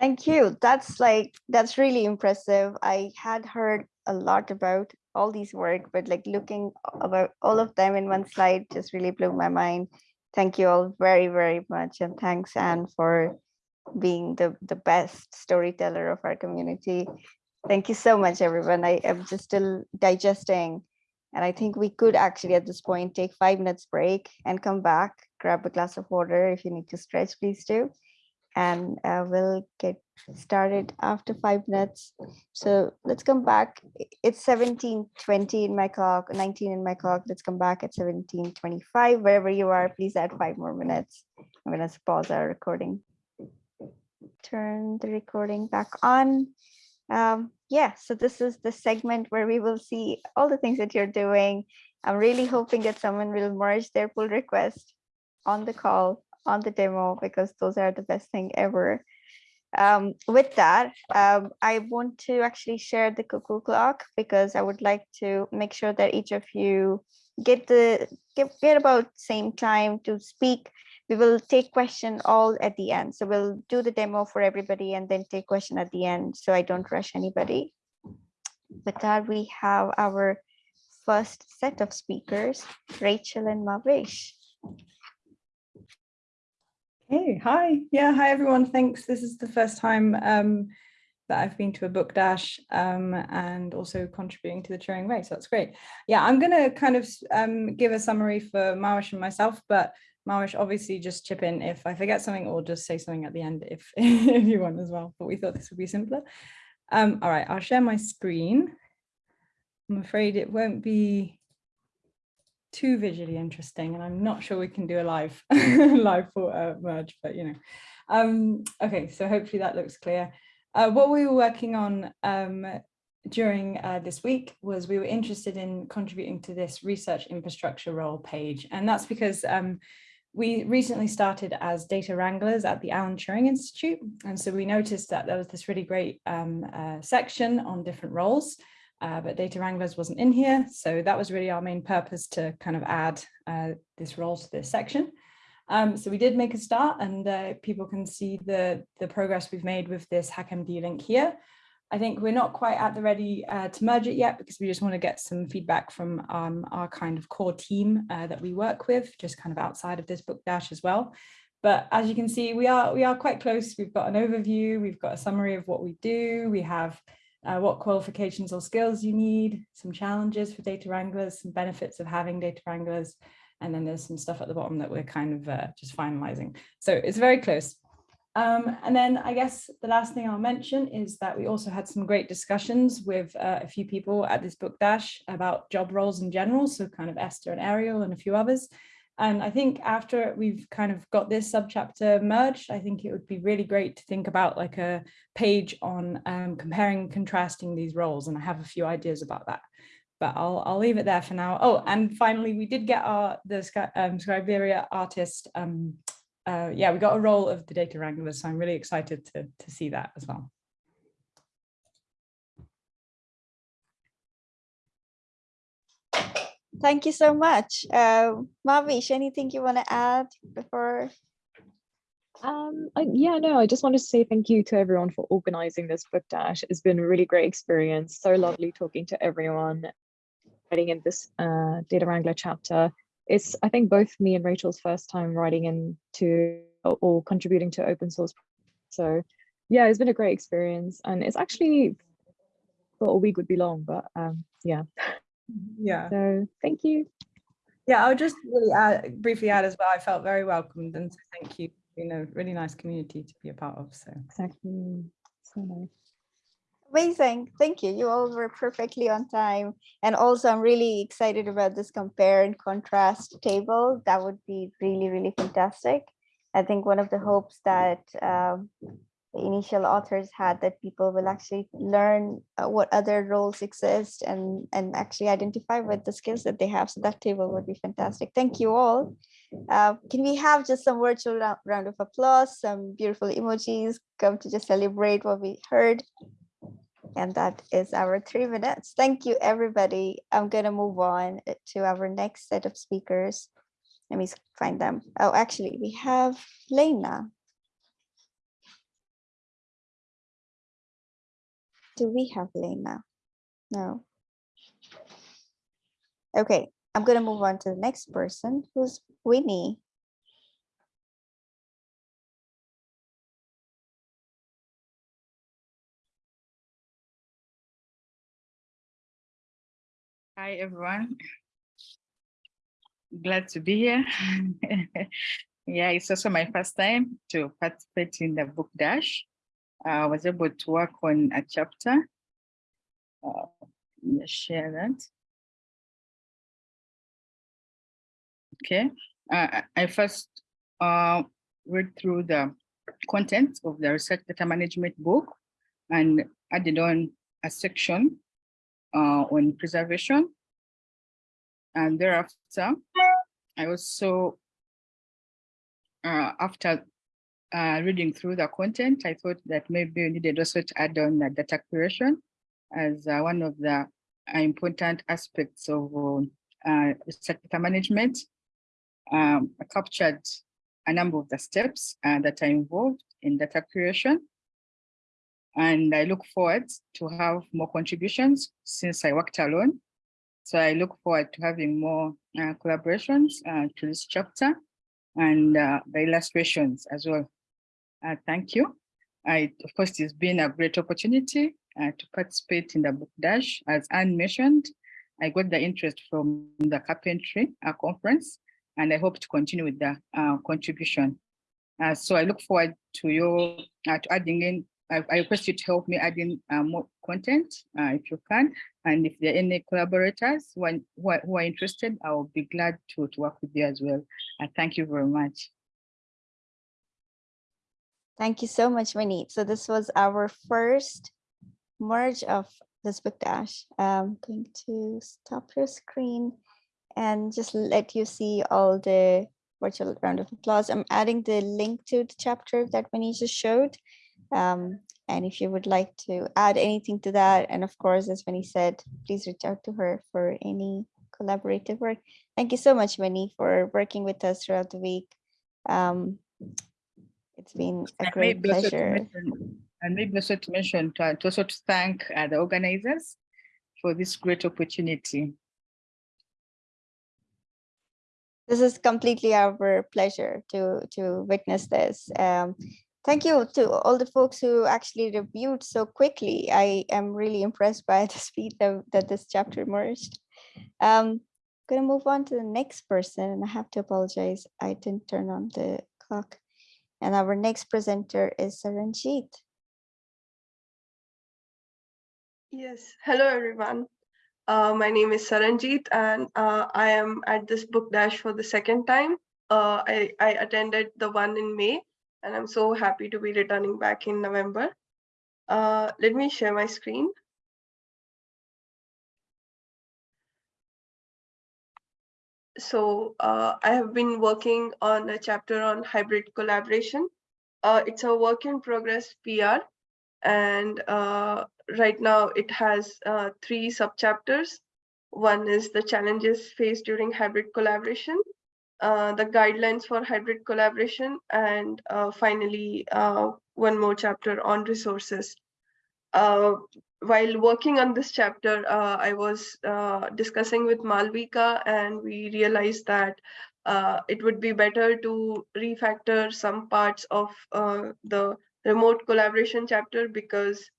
Thank you. That's like, that's really impressive. I had heard a lot about all these work, but like looking about all of them in one slide just really blew my mind. Thank you all very, very much. And thanks, Anne, for being the, the best storyteller of our community. Thank you so much, everyone. I am just still digesting. And I think we could actually at this point take five minutes break and come back, grab a glass of water. If you need to stretch, please do. And uh, we'll get started after five minutes. So let's come back. It's 1720 in my clock, 19 in my clock. Let's come back at 1725. Wherever you are, please add five more minutes. I'm gonna pause our recording. Turn the recording back on. Um, yeah, so this is the segment where we will see all the things that you're doing. I'm really hoping that someone will merge their pull request on the call, on the demo, because those are the best thing ever. Um, with that, um, I want to actually share the cuckoo clock because I would like to make sure that each of you get the get, get about same time to speak. We will take question all at the end. So we'll do the demo for everybody and then take question at the end. So I don't rush anybody. With that, we have our first set of speakers, Rachel and Mavish. Hey, hi. Yeah, hi everyone. Thanks. This is the first time um, that I've been to a book dash um, and also contributing to the Turing Way. So that's great. Yeah, I'm going to kind of um, give a summary for Mawish and myself, but Mawish obviously just chip in if I forget something or just say something at the end if, if you want as well. But we thought this would be simpler. Um, all right, I'll share my screen. I'm afraid it won't be too visually interesting and I'm not sure we can do a live live for uh, merge but you know um okay so hopefully that looks clear uh, what we were working on um during uh, this week was we were interested in contributing to this research infrastructure role page and that's because um we recently started as data wranglers at the Alan Turing Institute and so we noticed that there was this really great um, uh, section on different roles uh, but Data Wranglers wasn't in here. So that was really our main purpose to kind of add uh, this role to this section. Um, so we did make a start and uh, people can see the, the progress we've made with this HackMD link here. I think we're not quite at the ready uh, to merge it yet because we just want to get some feedback from um, our kind of core team uh, that we work with, just kind of outside of this book dash as well. But as you can see, we are we are quite close. We've got an overview, we've got a summary of what we do, we have uh, what qualifications or skills you need, some challenges for data wranglers, some benefits of having data wranglers, and then there's some stuff at the bottom that we're kind of uh, just finalizing. So it's very close. Um, and then I guess the last thing I'll mention is that we also had some great discussions with uh, a few people at this book dash about job roles in general, so kind of Esther and Arielle and a few others. And I think after we've kind of got this subchapter merged, I think it would be really great to think about like a page on um, comparing and contrasting these roles. And I have a few ideas about that, but I'll, I'll leave it there for now. Oh, and finally, we did get our the um, Scriberia artist. Um, uh, yeah, we got a role of the data wrangler, so I'm really excited to, to see that as well. Thank you so much. Uh, Mavish, anything you want to add before? Um, I, yeah, no, I just want to say thank you to everyone for organizing this book dash. It's been a really great experience. So lovely talking to everyone writing in this uh, Data Wrangler chapter. It's, I think, both me and Rachel's first time writing into or contributing to open source. So yeah, it's been a great experience. And it's actually, thought a week would be long, but um, yeah. Yeah. So thank you. Yeah, I'll just really add, briefly add as well. I felt very welcomed and so thank you. You a really nice community to be a part of. So Exactly. So nice. Amazing. Thank you. You all were perfectly on time. And also, I'm really excited about this compare and contrast table. That would be really, really fantastic. I think one of the hopes that um, the initial authors had that people will actually learn uh, what other roles exist and and actually identify with the skills that they have so that table would be fantastic thank you all uh, can we have just some virtual round of applause some beautiful emojis come to just celebrate what we heard and that is our three minutes thank you everybody i'm going to move on to our next set of speakers let me find them oh actually we have lena Do we have Lena? No. Okay, I'm gonna move on to the next person, who's Winnie. Hi, everyone. Glad to be here. yeah, it's also my first time to participate in the book dash. I was able to work on a chapter. Uh, share that. Okay, uh, I- I first uh, read through the content of the research data management book and added on a section uh, on preservation. And thereafter, I also, uh, after uh, reading through the content, I thought that maybe we needed also to add on data curation as uh, one of the important aspects of uh, data management. Um, I captured a number of the steps uh, that are involved in data curation. And I look forward to have more contributions since I worked alone. So I look forward to having more uh, collaborations uh, to this chapter and uh, the illustrations as well. Uh, thank you. I, of course, it's been a great opportunity uh, to participate in the book dash. As Anne mentioned, I got the interest from the carpentry uh, conference, and I hope to continue with the contribution. So I look forward to your to adding in. I, I request you to help me add in uh, more content uh, if you can, and if there are any collaborators who are, who are, interested, I will be glad to, to work with you as well. Uh, thank you very much. Thank you so much, Winnie. So this was our first merge of this book dash. I'm going to stop your screen and just let you see all the virtual round of applause. I'm adding the link to the chapter that Winnie just showed. Um, and if you would like to add anything to that, and of course, as Winnie said, please reach out to her for any collaborative work. Thank you so much, Winnie, for working with us throughout the week. Um, it's been a great pleasure. mention- And maybe also to mention, to to also to thank uh, the organizers for this great opportunity. This is completely our pleasure to to witness this. Um, thank you to all the folks who actually reviewed so quickly. I am really impressed by the speed that, that this chapter emerged. Um, I'm gonna move on to the next person, and I have to apologize. I didn't turn on the clock. And our next presenter is Saranjeet. Yes, hello everyone. Uh, my name is Saranjeet and uh, I am at this book dash for the second time. Uh, I, I attended the one in May and I'm so happy to be returning back in November. Uh, let me share my screen. So uh, I have been working on a chapter on hybrid collaboration. Uh, it's a work in progress PR and uh, right now it has uh, three subchapters. One is the challenges faced during hybrid collaboration, uh, the guidelines for hybrid collaboration, and uh, finally uh, one more chapter on resources. Uh, while working on this chapter, uh, I was discussing with Malvika and we realized that it would be better to refactor some parts of the remote collaboration chapter because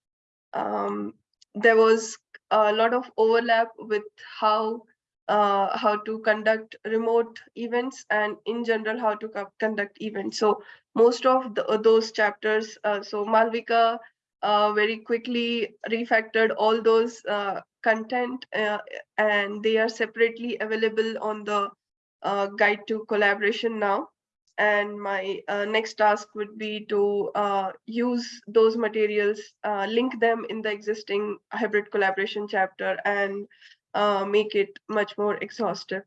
um, there was a lot of overlap with how uh, how to conduct remote events and in general how to co- conduct events. So most of the, uh, those chapters, uh, so Malvika uh, very quickly refactored all those uh, content and they are separately available on the guide to collaboration now. and my next task would be to use those materials, link them in the existing hybrid collaboration chapter and uh, make it much more exhaustive.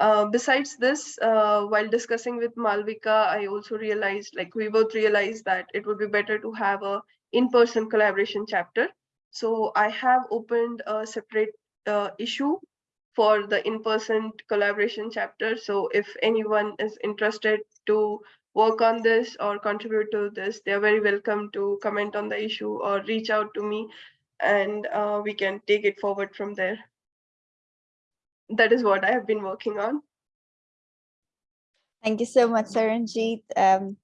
Uh, besides this, uh, while discussing with Malvika, I also realized, like we both realized that it would be better to have a in-person collaboration chapter. So I have opened a separate issue for the in-person collaboration chapter. So if anyone is interested to work on this or contribute to this, they're very welcome to comment on the issue or reach out to me and uh, we can take it forward from there. That is what I have been working on. Thank you so much, Saranjeet, um,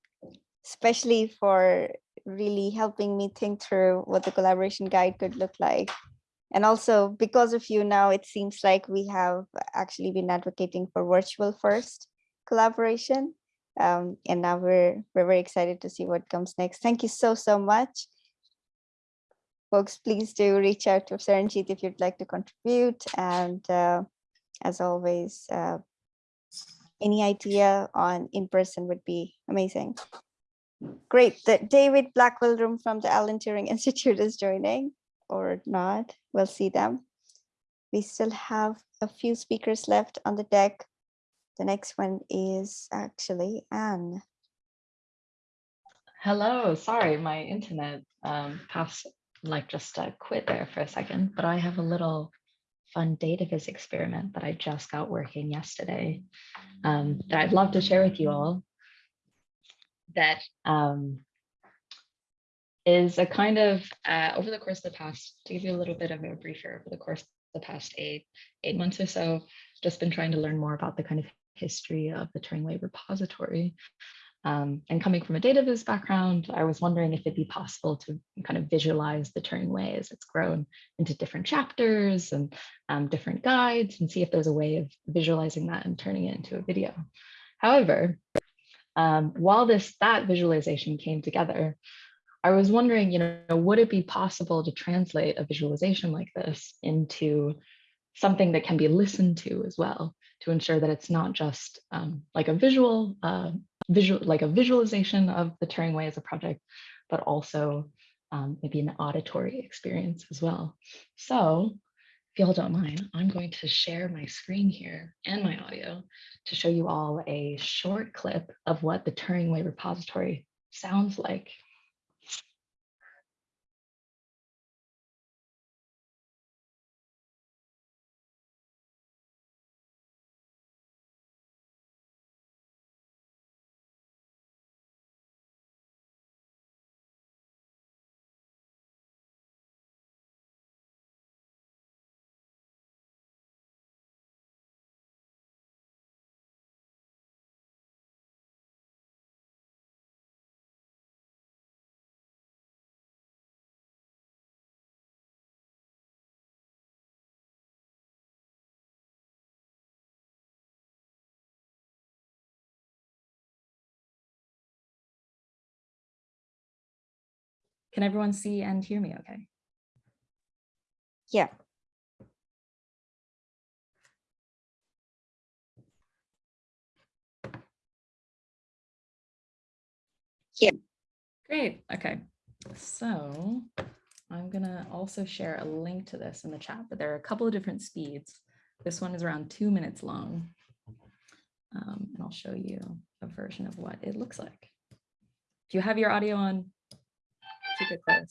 especially for really helping me think through what the collaboration guide could look like. And also because of you now, it seems like we have actually been advocating for virtual first collaboration. Um, and now we're, we're very excited to see what comes next. Thank you so, so much. Folks, please do reach out to Saranjeet if you'd like to contribute. And uh, as always, uh, any idea on in-person would be amazing. Great, the David Blackwell Room from the Alan Turing Institute is joining or not. We'll see them. We still have a few speakers left on the deck. The next one is actually Anne. Hello, sorry, my internet um, passed, like just uh, quit there for a second, but I have a little fun data viz experiment that I just got working yesterday um, that I'd love to share with you all that um, is a kind of uh, over the course of the past, to give you a little bit of a briefer, over the course of the past eight, eight months or so, just been trying to learn more about the kind of history of the Turing Way repository. Um, and coming from a data viz background, I was wondering if it'd be possible to kind of visualize the Turing Way as it's grown into different chapters and um, different guides and see if there's a way of visualizing that and turning it into a video. However, um, while this that visualization came together, I was wondering, you know, would it be possible to translate a visualization like this into something that can be listened to as well to ensure that it's not just um, like a visual, uh, visual, like a visualization of the Turing Way as a project, but also um, maybe an auditory experience as well. So if y'all don't mind, I'm going to share my screen here and my audio to show you all a short clip of what the Turing Way repository sounds like Can everyone see and hear me okay? Yeah. Yeah. Great. Okay. So I'm going to also share a link to this in the chat, but there are a couple of different speeds. This one is around two minutes long. Um, and I'll show you a version of what it looks like. Do you have your audio on? Keep it close.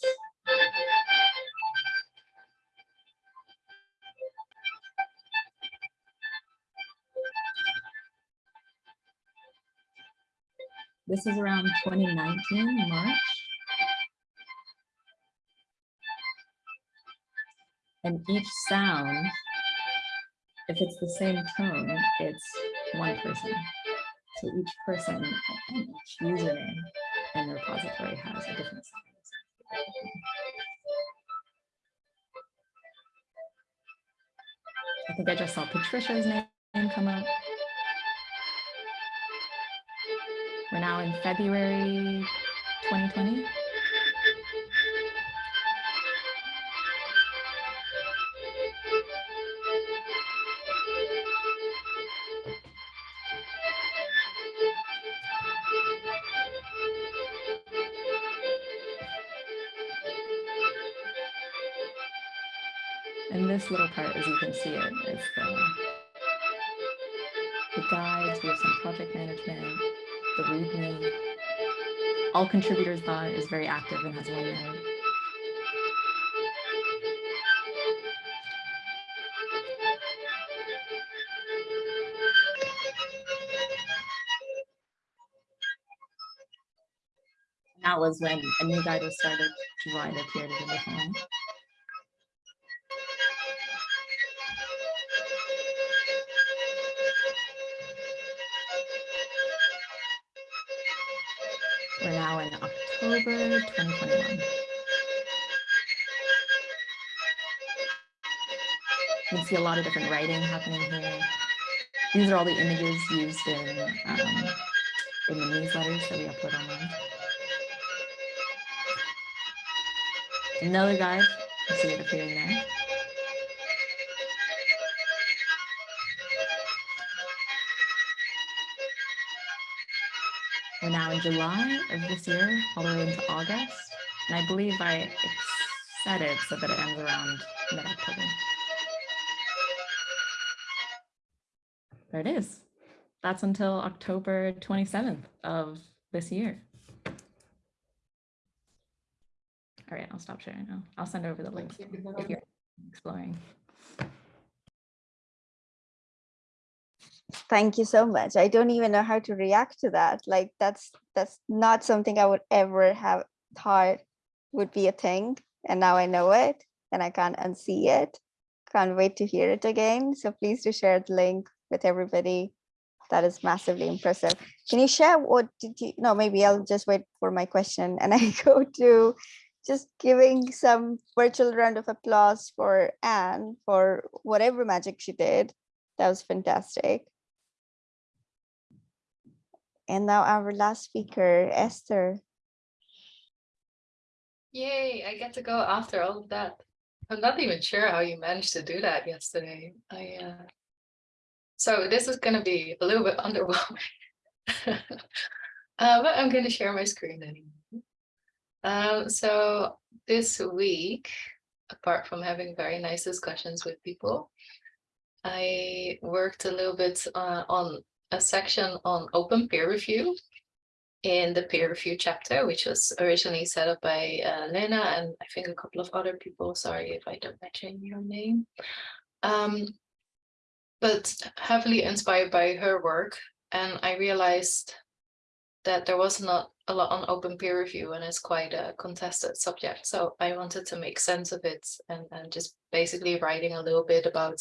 This is around 2019, March. And each sound, if it's the same tone, it's one person. So each person and each username and repository has a different sound. I think I just saw Patricia's name come up. We're now in February 2020. This little part, as you can see it, is the, the guides, we have some project management, the README. All contributors dot is very active and has one node. That was when a new guide was started, which is why it appeared as 2021. You can see a lot of different writing happening here. These are all the images used in, um, in the newsletters that we upload online. Another guide, you see it appearing there. We're now in July of this year, all the way into August. And I believe I set it so that it ends around mid-October. There it is. That's until October 27th of this year. All right, I'll stop sharing now. I'll send over the link if you're exploring. Thank you so much. I don't even know how to react to that. Like that's that's not something I would ever have thought would be a thing. And now I know it and I can't unsee it. Can't wait to hear it again. So please do share the link with everybody. That is massively impressive. Can you share what did you no maybe I'll just wait for my question and I go to just giving some virtual round of applause for Anne for whatever magic she did. That was fantastic. And now our last speaker, Esther. Yay, I get to go after all of that. I'm not even sure how you managed to do that yesterday. I uh... So this is going to be a little bit underwhelming. uh, but I'm going to share my screen anyway. Um, so this week, apart from having very nice discussions with people, I worked a little bit uh, on a section on open peer review in the peer review chapter, which was originally set up by uh, Lena and I think a couple of other people. Sorry if I don't mention your name. Um, but heavily inspired by her work. And I realized that there was not a lot on open peer review and it's quite a contested subject. So I wanted to make sense of it and, and just basically writing a little bit about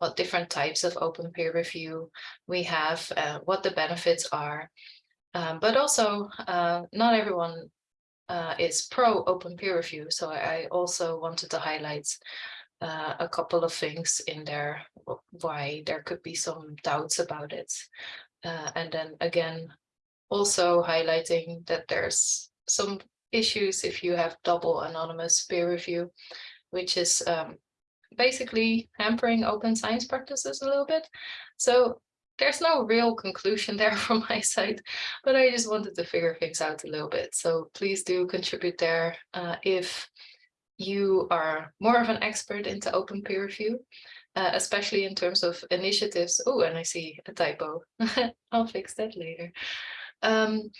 what different types of open peer review we have, uh, what the benefits are. Um, but also uh, not everyone uh, is pro open peer review. So I also wanted to highlight uh, a couple of things in there why there could be some doubts about it. Uh, and then again, also highlighting that there's some issues if you have double anonymous peer review, which is um, basically hampering open science practices a little bit. So there's no real conclusion there from my side, but I just wanted to figure things out a little bit. So please do contribute there uh, if you are more of an expert into open peer review, uh, especially in terms of initiatives. Oh, and I see a typo. I'll fix that later. Um,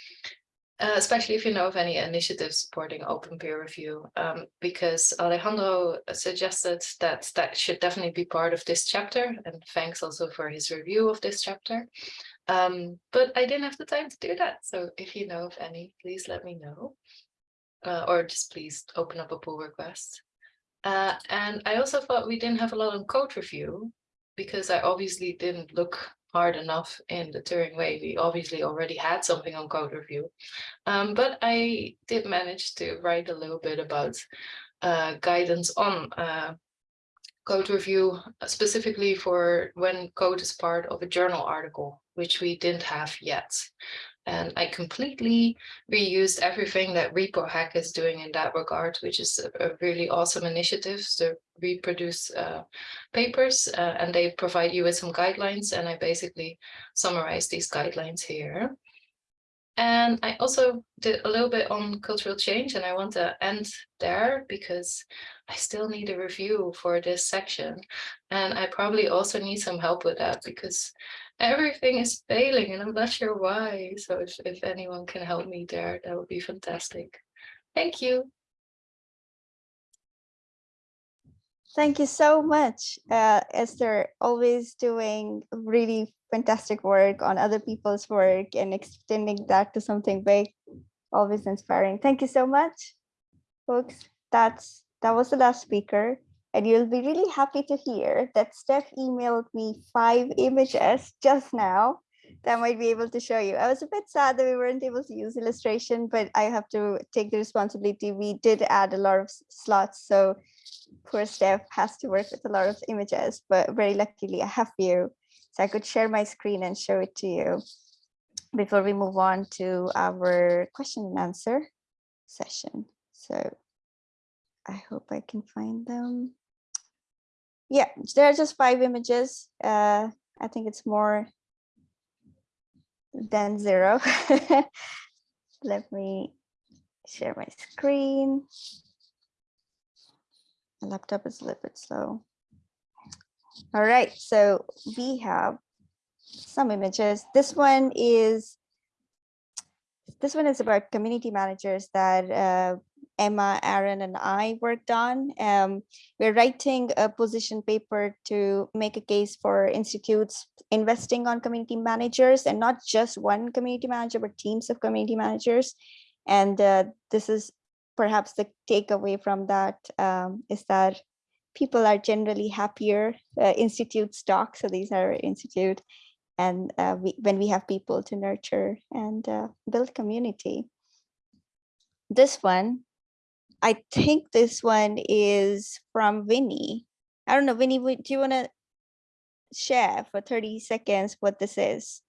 uh, especially if you know of any initiatives supporting open peer review, um, because Alejandro suggested that that should definitely be part of this chapter, and thanks also for his review of this chapter. Um, but I didn't have the time to do that, so if you know of any, please let me know, uh, or just please open up a pull request. Uh, and I also thought we didn't have a lot on code review, because I obviously didn't look hard enough in the Turing way. We obviously already had something on code review, um, but I did manage to write a little bit about uh, guidance on uh, code review, specifically for when code is part of a journal article, which we didn't have yet. And I completely reused everything that ReproHack is doing in that regard, which is a, a really awesome initiative to reproduce uh, papers. Uh, and they provide you with some guidelines. And I basically summarize these guidelines here. And I also did a little bit on cultural change and I want to end there because I still need a review for this section. And I probably also need some help with that because everything is failing and I'm not sure why. So if, if anyone can help me there, that would be fantastic. Thank you. Thank you so much, uh, Esther, always doing really fantastic work on other people's work and extending that to something big. Always inspiring. Thank you so much, folks. That's that was the last speaker. And you'll be really happy to hear that Steph emailed me five images just now that I might be able to show you. I was a bit sad that we weren't able to use illustration, but I have to take the responsibility. We did add a lot of slots, so poor Steph has to work with a lot of images, but very luckily I have you. So I could share my screen and show it to you before we move on to our question and answer session. So I hope I can find them. Yeah, there are just five images. Uh, I think it's more than zero. Let me share my screen. My laptop is a little bit slow. All right, so we have some images. This one is this one is about community managers that uh, Emma, Aaron, and I worked on. Um, we're writing a position paper to make a case for institutes investing on community managers and not just one community manager, but teams of community managers. And uh, this is perhaps the takeaway from that um, is that people are generally happier. Uh, institutes talk, so these are institute. And uh, we, when we have people to nurture and uh, build community. This one I think this one is from Vinny. I don't know, Vinny, do you want to share for 30 seconds what this is?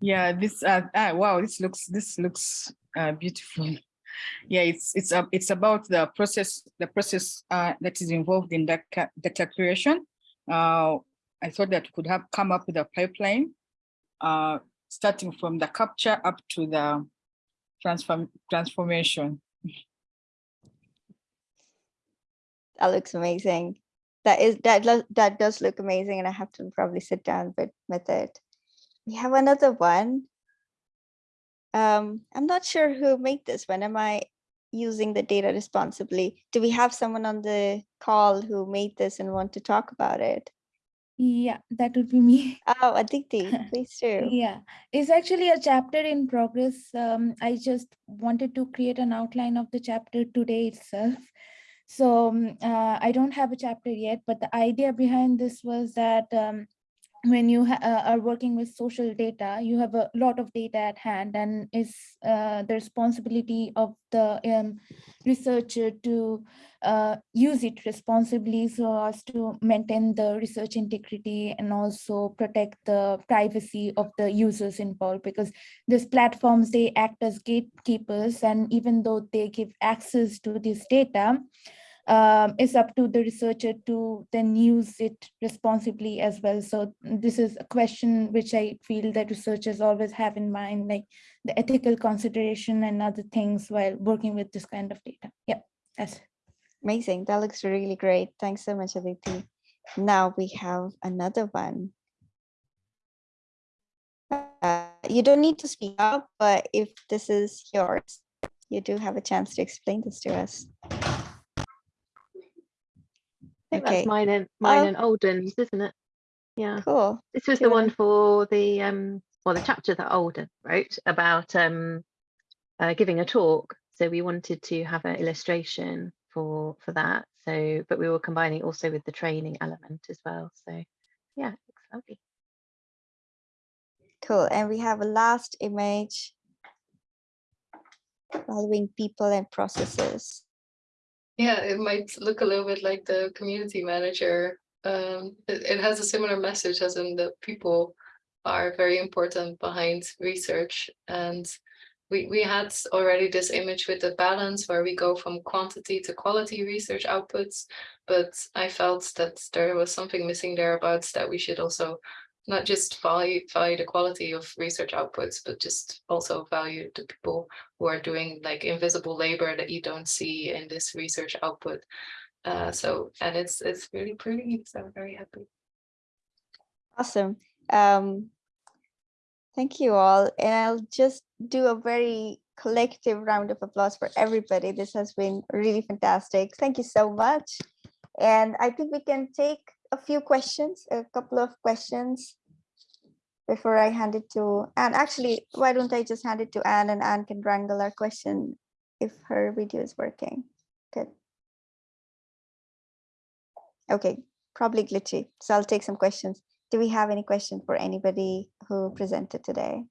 Yeah, this, uh, ah, wow, this looks, this looks uh, beautiful. Yeah, it's, it's, uh, it's about the process, the process uh, that is involved in that data curation. Uh, I thought that could have come up with a pipeline, uh, starting from the capture up to the transform, transformation. That looks amazing. That is that that does look amazing, and I have to probably sit down with with it. We have another one. Um, I'm not sure who made this one. Am I using the data responsibly? Do we have someone on the call who made this and want to talk about it? Yeah, that would be me. Oh, Aditi, please do. Yeah, it's actually a chapter in progress. Um, I just wanted to create an outline of the chapter today itself. So um, uh, I don't have a chapter yet, but the idea behind this was that um, when you uh, are working with social data, you have a lot of data at hand and it's uh, the responsibility of the um, researcher to uh, use it responsibly so as to maintain the research integrity and also protect the privacy of the users involved because these platforms, they act as gatekeepers and even though they give access to this data, um, it's up to the researcher to then use it responsibly as well. So this is a question which I feel that researchers always have in mind, like the ethical consideration and other things while working with this kind of data. Yeah, that's Amazing. That looks really great. Thanks so much, Aditi. Now we have another one. Uh, you don't need to speak up, but if this is yours, you do have a chance to explain this to us. Think Okay. that's mine and mine Oh. and Alden's, isn't it? Yeah. Cool. This was the one for the um well the chapter that Alden wrote about um uh, giving a talk. So we wanted to have an illustration for for that. So but we were combining also with the training element as well. So yeah, it's lovely. Cool. And we have a last image following people and processes. Yeah, it might look a little bit like the community manager. Um, it, it has a similar message as in the people are very important behind research. And we, we had already this image with the balance where we go from quantity to quality research outputs. But I felt that there was something missing there about that we should also not just value, value the quality of research outputs, but just also value the people who are doing like invisible labor that you don't see in this research output. Uh, so, and it's, it's really pretty, so I'm very happy. Awesome. Um, thank you all. And I'll just do a very collective round of applause for everybody. This has been really fantastic. Thank you so much. And I think we can take a few questions, a couple of questions before I hand it to Anne. Actually, why don't I just hand it to Anne and Anne can wrangle our question if her video is working. Good. Okay, probably glitchy. So I'll take some questions. Do we have any question for anybody who presented today?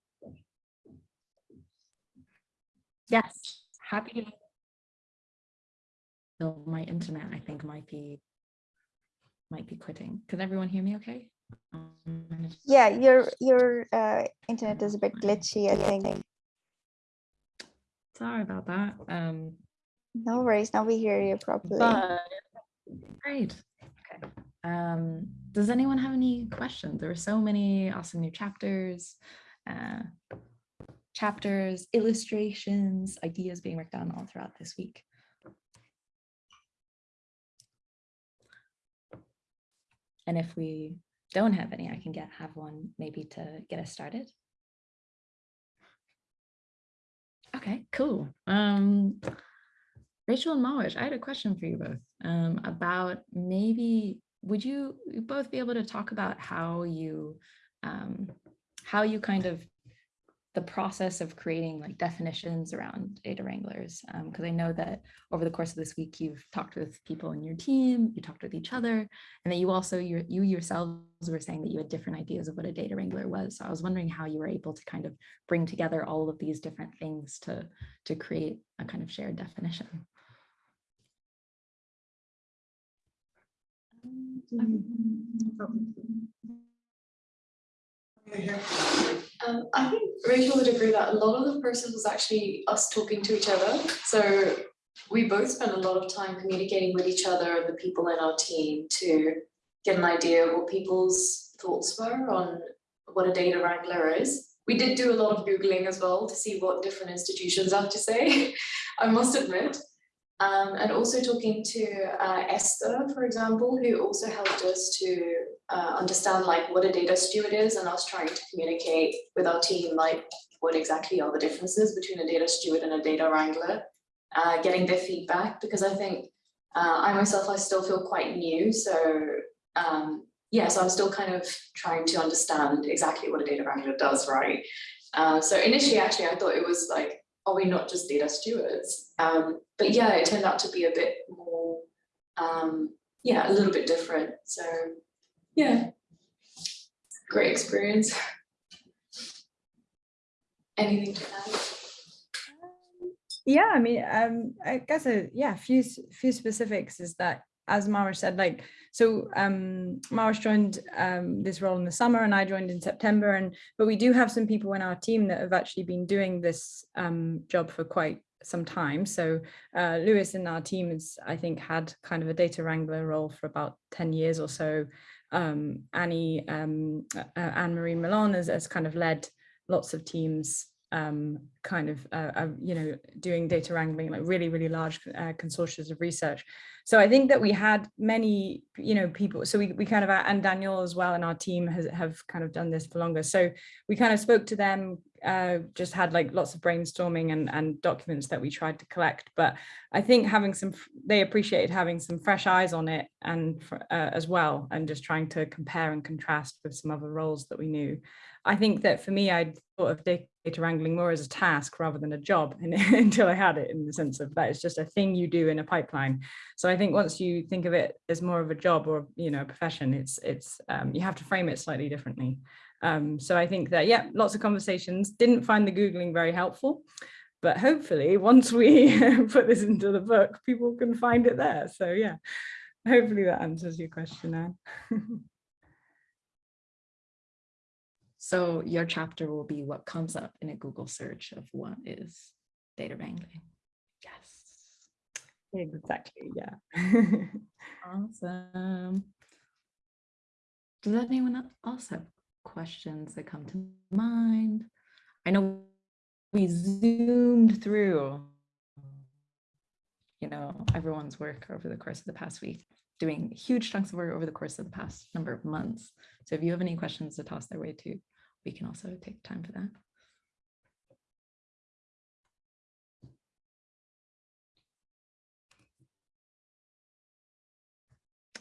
Yes, happy. So my internet, I think, might be might be quitting. Can everyone hear me okay? Um, Yeah, your your uh, internet is a bit glitchy, I think. sorry about that. Um, No worries, now we hear you properly. but great. Okay. Um, does anyone have any questions? There were so many awesome new chapters, uh, chapters, illustrations, ideas being worked on all throughout this week. And if we don't have any, I can get have one maybe to get us started. Okay, cool. Um, Rachel and Mawish, I had a question for you both um, about maybe would you both be able to talk about how you um, how you kind of the process of creating like definitions around data wranglers because I know that over the course of this week you've talked with people in your team, you talked with each other, and that you also you you yourselves were saying that you had different ideas of what a data wrangler was. So I was wondering how you were able to kind of bring together all of these different things to to create a kind of shared definition. Um, Um, I think Rachel would agree that a lot of the process was actually us talking to each other. So we both spent a lot of time communicating with each other and the people in our team to get an idea of what people's thoughts were on what a data wrangler is. We did do a lot of Googling as well to see what different institutions have to say, I must admit. Um, and also talking to uh, Esther, for example, who also helped us to uh, understand like what a data steward is and us trying to communicate with our team like what exactly are the differences between a data steward and a data wrangler, uh, getting their feedback because I think uh, I myself, I still feel quite new. So um, yeah, so I'm still kind of trying to understand exactly what a data wrangler does, right? Uh, so initially, actually, I thought it was like, are we not just data stewards? Um, but yeah, it turned out to be a bit more, um, yeah, a little bit different. So yeah, great experience. Anything to add? Yeah, I mean, um, I guess, a, yeah, few, few specifics is that, as Mara said, like, so um, Mawish joined um, this role in the summer and I joined in September. And but we do have some people in our team that have actually been doing this um, job for quite some time. So uh, Lewis in our team has, I think, had kind of a data wrangler role for about 10 years or so. Um, Annie, um, uh, Anne-Marie Milan has, has kind of led lots of teams um, kind of, uh, uh, you know, doing data wrangling, like really, really large uh, consortia of research. So I think that we had many, you know, people, so we, we kind of, and Daniel as well, and our team has, have kind of done this for longer. So we kind of spoke to them, uh, just had like lots of brainstorming and, and documents that we tried to collect. But I think having some, they appreciated having some fresh eyes on it and uh, as well, and just trying to compare and contrast with some other roles that we knew. I think that for me, I thought of data wrangling more as a task rather than a job and, until I had it in the sense of that it's just a thing you do in a pipeline. So I think once you think of it as more of a job or, you know, a profession, it's, it's um, you have to frame it slightly differently. Um, so I think that, yeah, lots of conversations, didn't find the Googling very helpful, but hopefully once we put this into the book, people can find it there. So yeah, hopefully that answers your question, Anne. So your chapter will be what comes up in a Google search of what is data wrangling. Yes. Exactly, yeah. awesome. Does anyone else have questions that come to mind. I know we zoomed through, you know, everyone's work over the course of the past week, doing huge chunks of work over the course of the past number of months. So if you have any questions to toss their way too, we can also take time for that.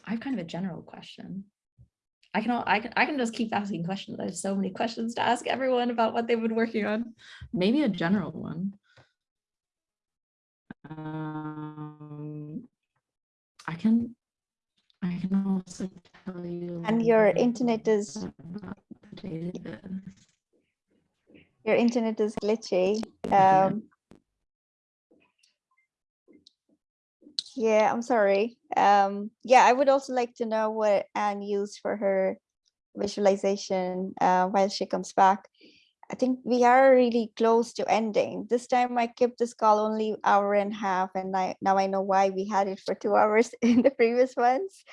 I have kind of a general question. I can, all, I can I can just keep asking questions. There's so many questions to ask everyone about what they've been working on. Maybe a general one. Um, I can I can also tell you. And your internet is your internet is glitchy. Um, yeah, I'm sorry. Um, yeah, I would also like to know what Anne used for her visualization uh, while she comes back. I think we are really close to ending. This time I kept this call only hour and a half and I, now I know why we had it for two hours in the previous ones.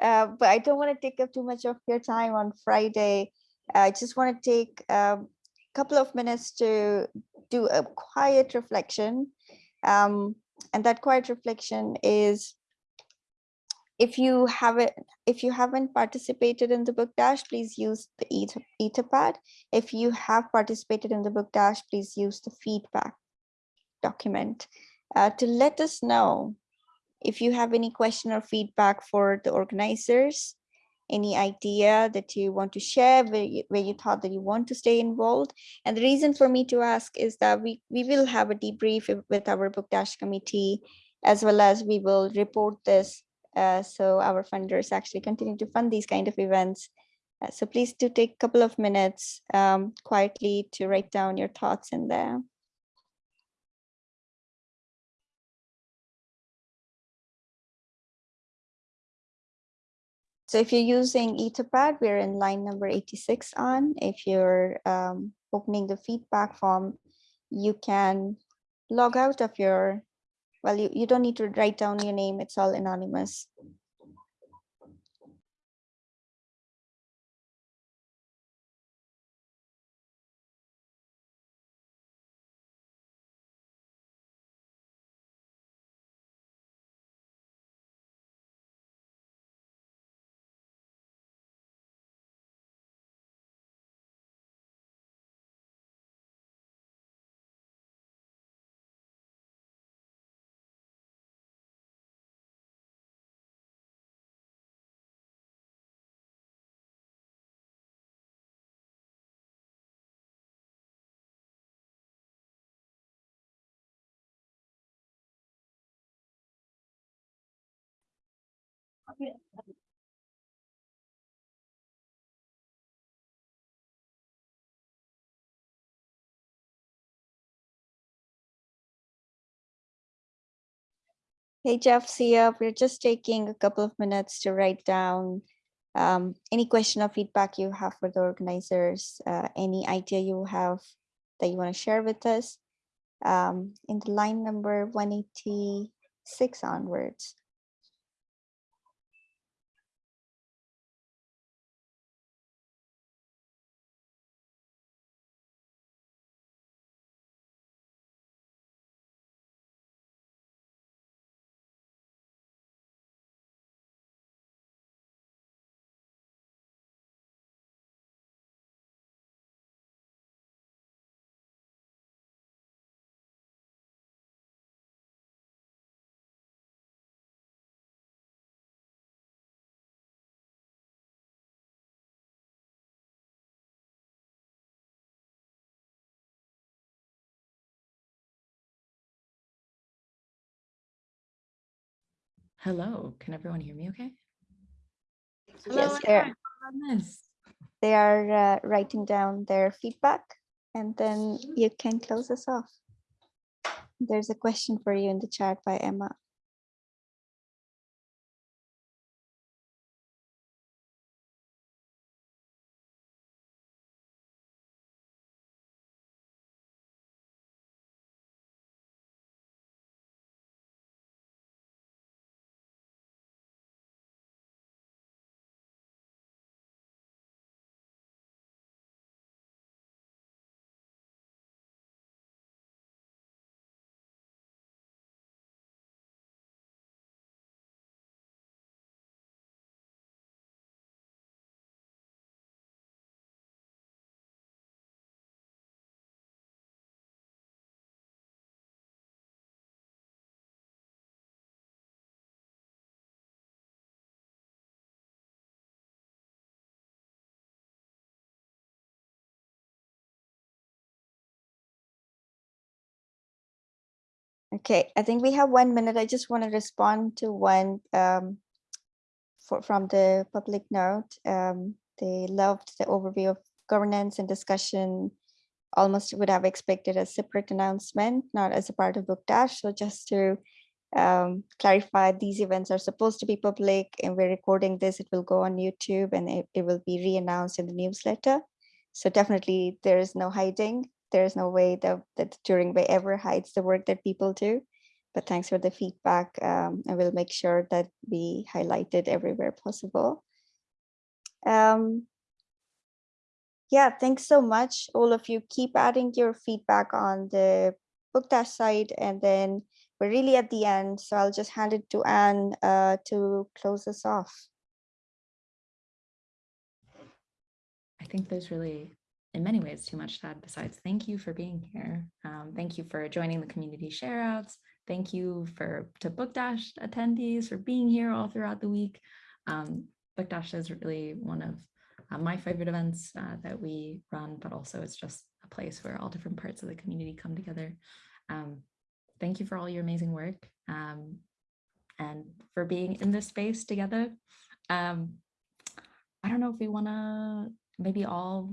Uh, but I don't want to take up too much of your time on Friday. I just want to take a couple of minutes to do a quiet reflection. Um, and that quiet reflection is if you haven't if you haven't participated in the book dash please use the ether, etherpad if you have participated in the book dash please use the feedback document uh, to let us know if you have any question or feedback for the organizers any idea that you want to share where you, where you thought that you want to stay involved and the reason for me to ask is that we we will have a debrief with our book dash committee as well as we will report this uh, so our funders actually continue to fund these kind of events. Uh, so please do take a couple of minutes um, quietly to write down your thoughts in there. So if you're using Etherpad, we're in line number 86 on. If you're um, opening the feedback form, you can log out of your well, you, you don't need to write down your name. It's all anonymous. Hey, Jeff, Sia, we're just taking a couple of minutes to write down um, any question or feedback you have for the organizers, uh, any idea you have that you want to share with us um, in the line number 186 onwards. Hello, can everyone hear me okay? Yes, they're, they are uh, writing down their feedback and then you can close us off. There's a question for you in the chat by Emma. Okay, I think we have one minute. I just want to respond to one um, for, from the public note. Um, they loved the overview of governance and discussion. Almost would have expected a separate announcement, not as a part of Book Dash. So just to um, clarify, these events are supposed to be public and we're recording this. It will go on YouTube and it, it will be re-announced in the newsletter. So definitely there is no hiding. There is no way that, that Turing Way ever hides the work that people do. But thanks for the feedback. Um, I will make sure that we highlight it everywhere possible. Um, yeah, thanks so much. All of you keep adding your feedback on the book dash site and then we're really at the end. So I'll just hand it to Anne uh, to close us off. I think there's really, in many ways, too much to add besides thank you for being here. Um, thank you for joining the community share outs. Thank you for to Book Dash attendees for being here all throughout the week. Um, Book Dash is really one of uh, my favorite events uh, that we run, but also it's just a place where all different parts of the community come together. Um, thank you for all your amazing work um, and for being in this space together. Um, I don't know if we want to maybe all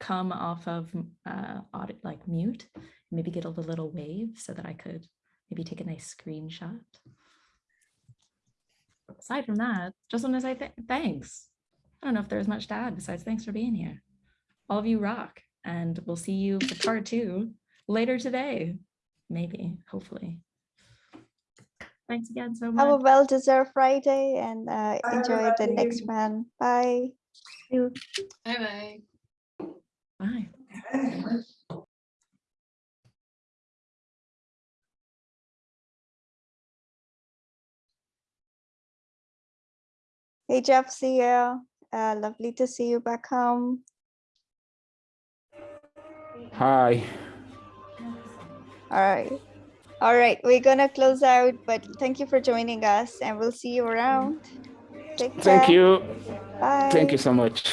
come off of uh, audit like mute, maybe get a little wave so that I could maybe take a nice screenshot. Aside from that, just want to say th thanks. I don't know if there's much to add besides thanks for being here. All of you rock and we'll see you for part two later today, maybe, hopefully. Thanks again so much. Have a well-deserved Friday and uh, enjoy the next one. Bye. Bye bye. Bye. Hey, Jeff, see you. Uh, lovely to see you back home. Hi. All right. All right, we're gonna close out, but thank you for joining us and we'll see you around. Take care. Thank you. Bye. Thank you so much.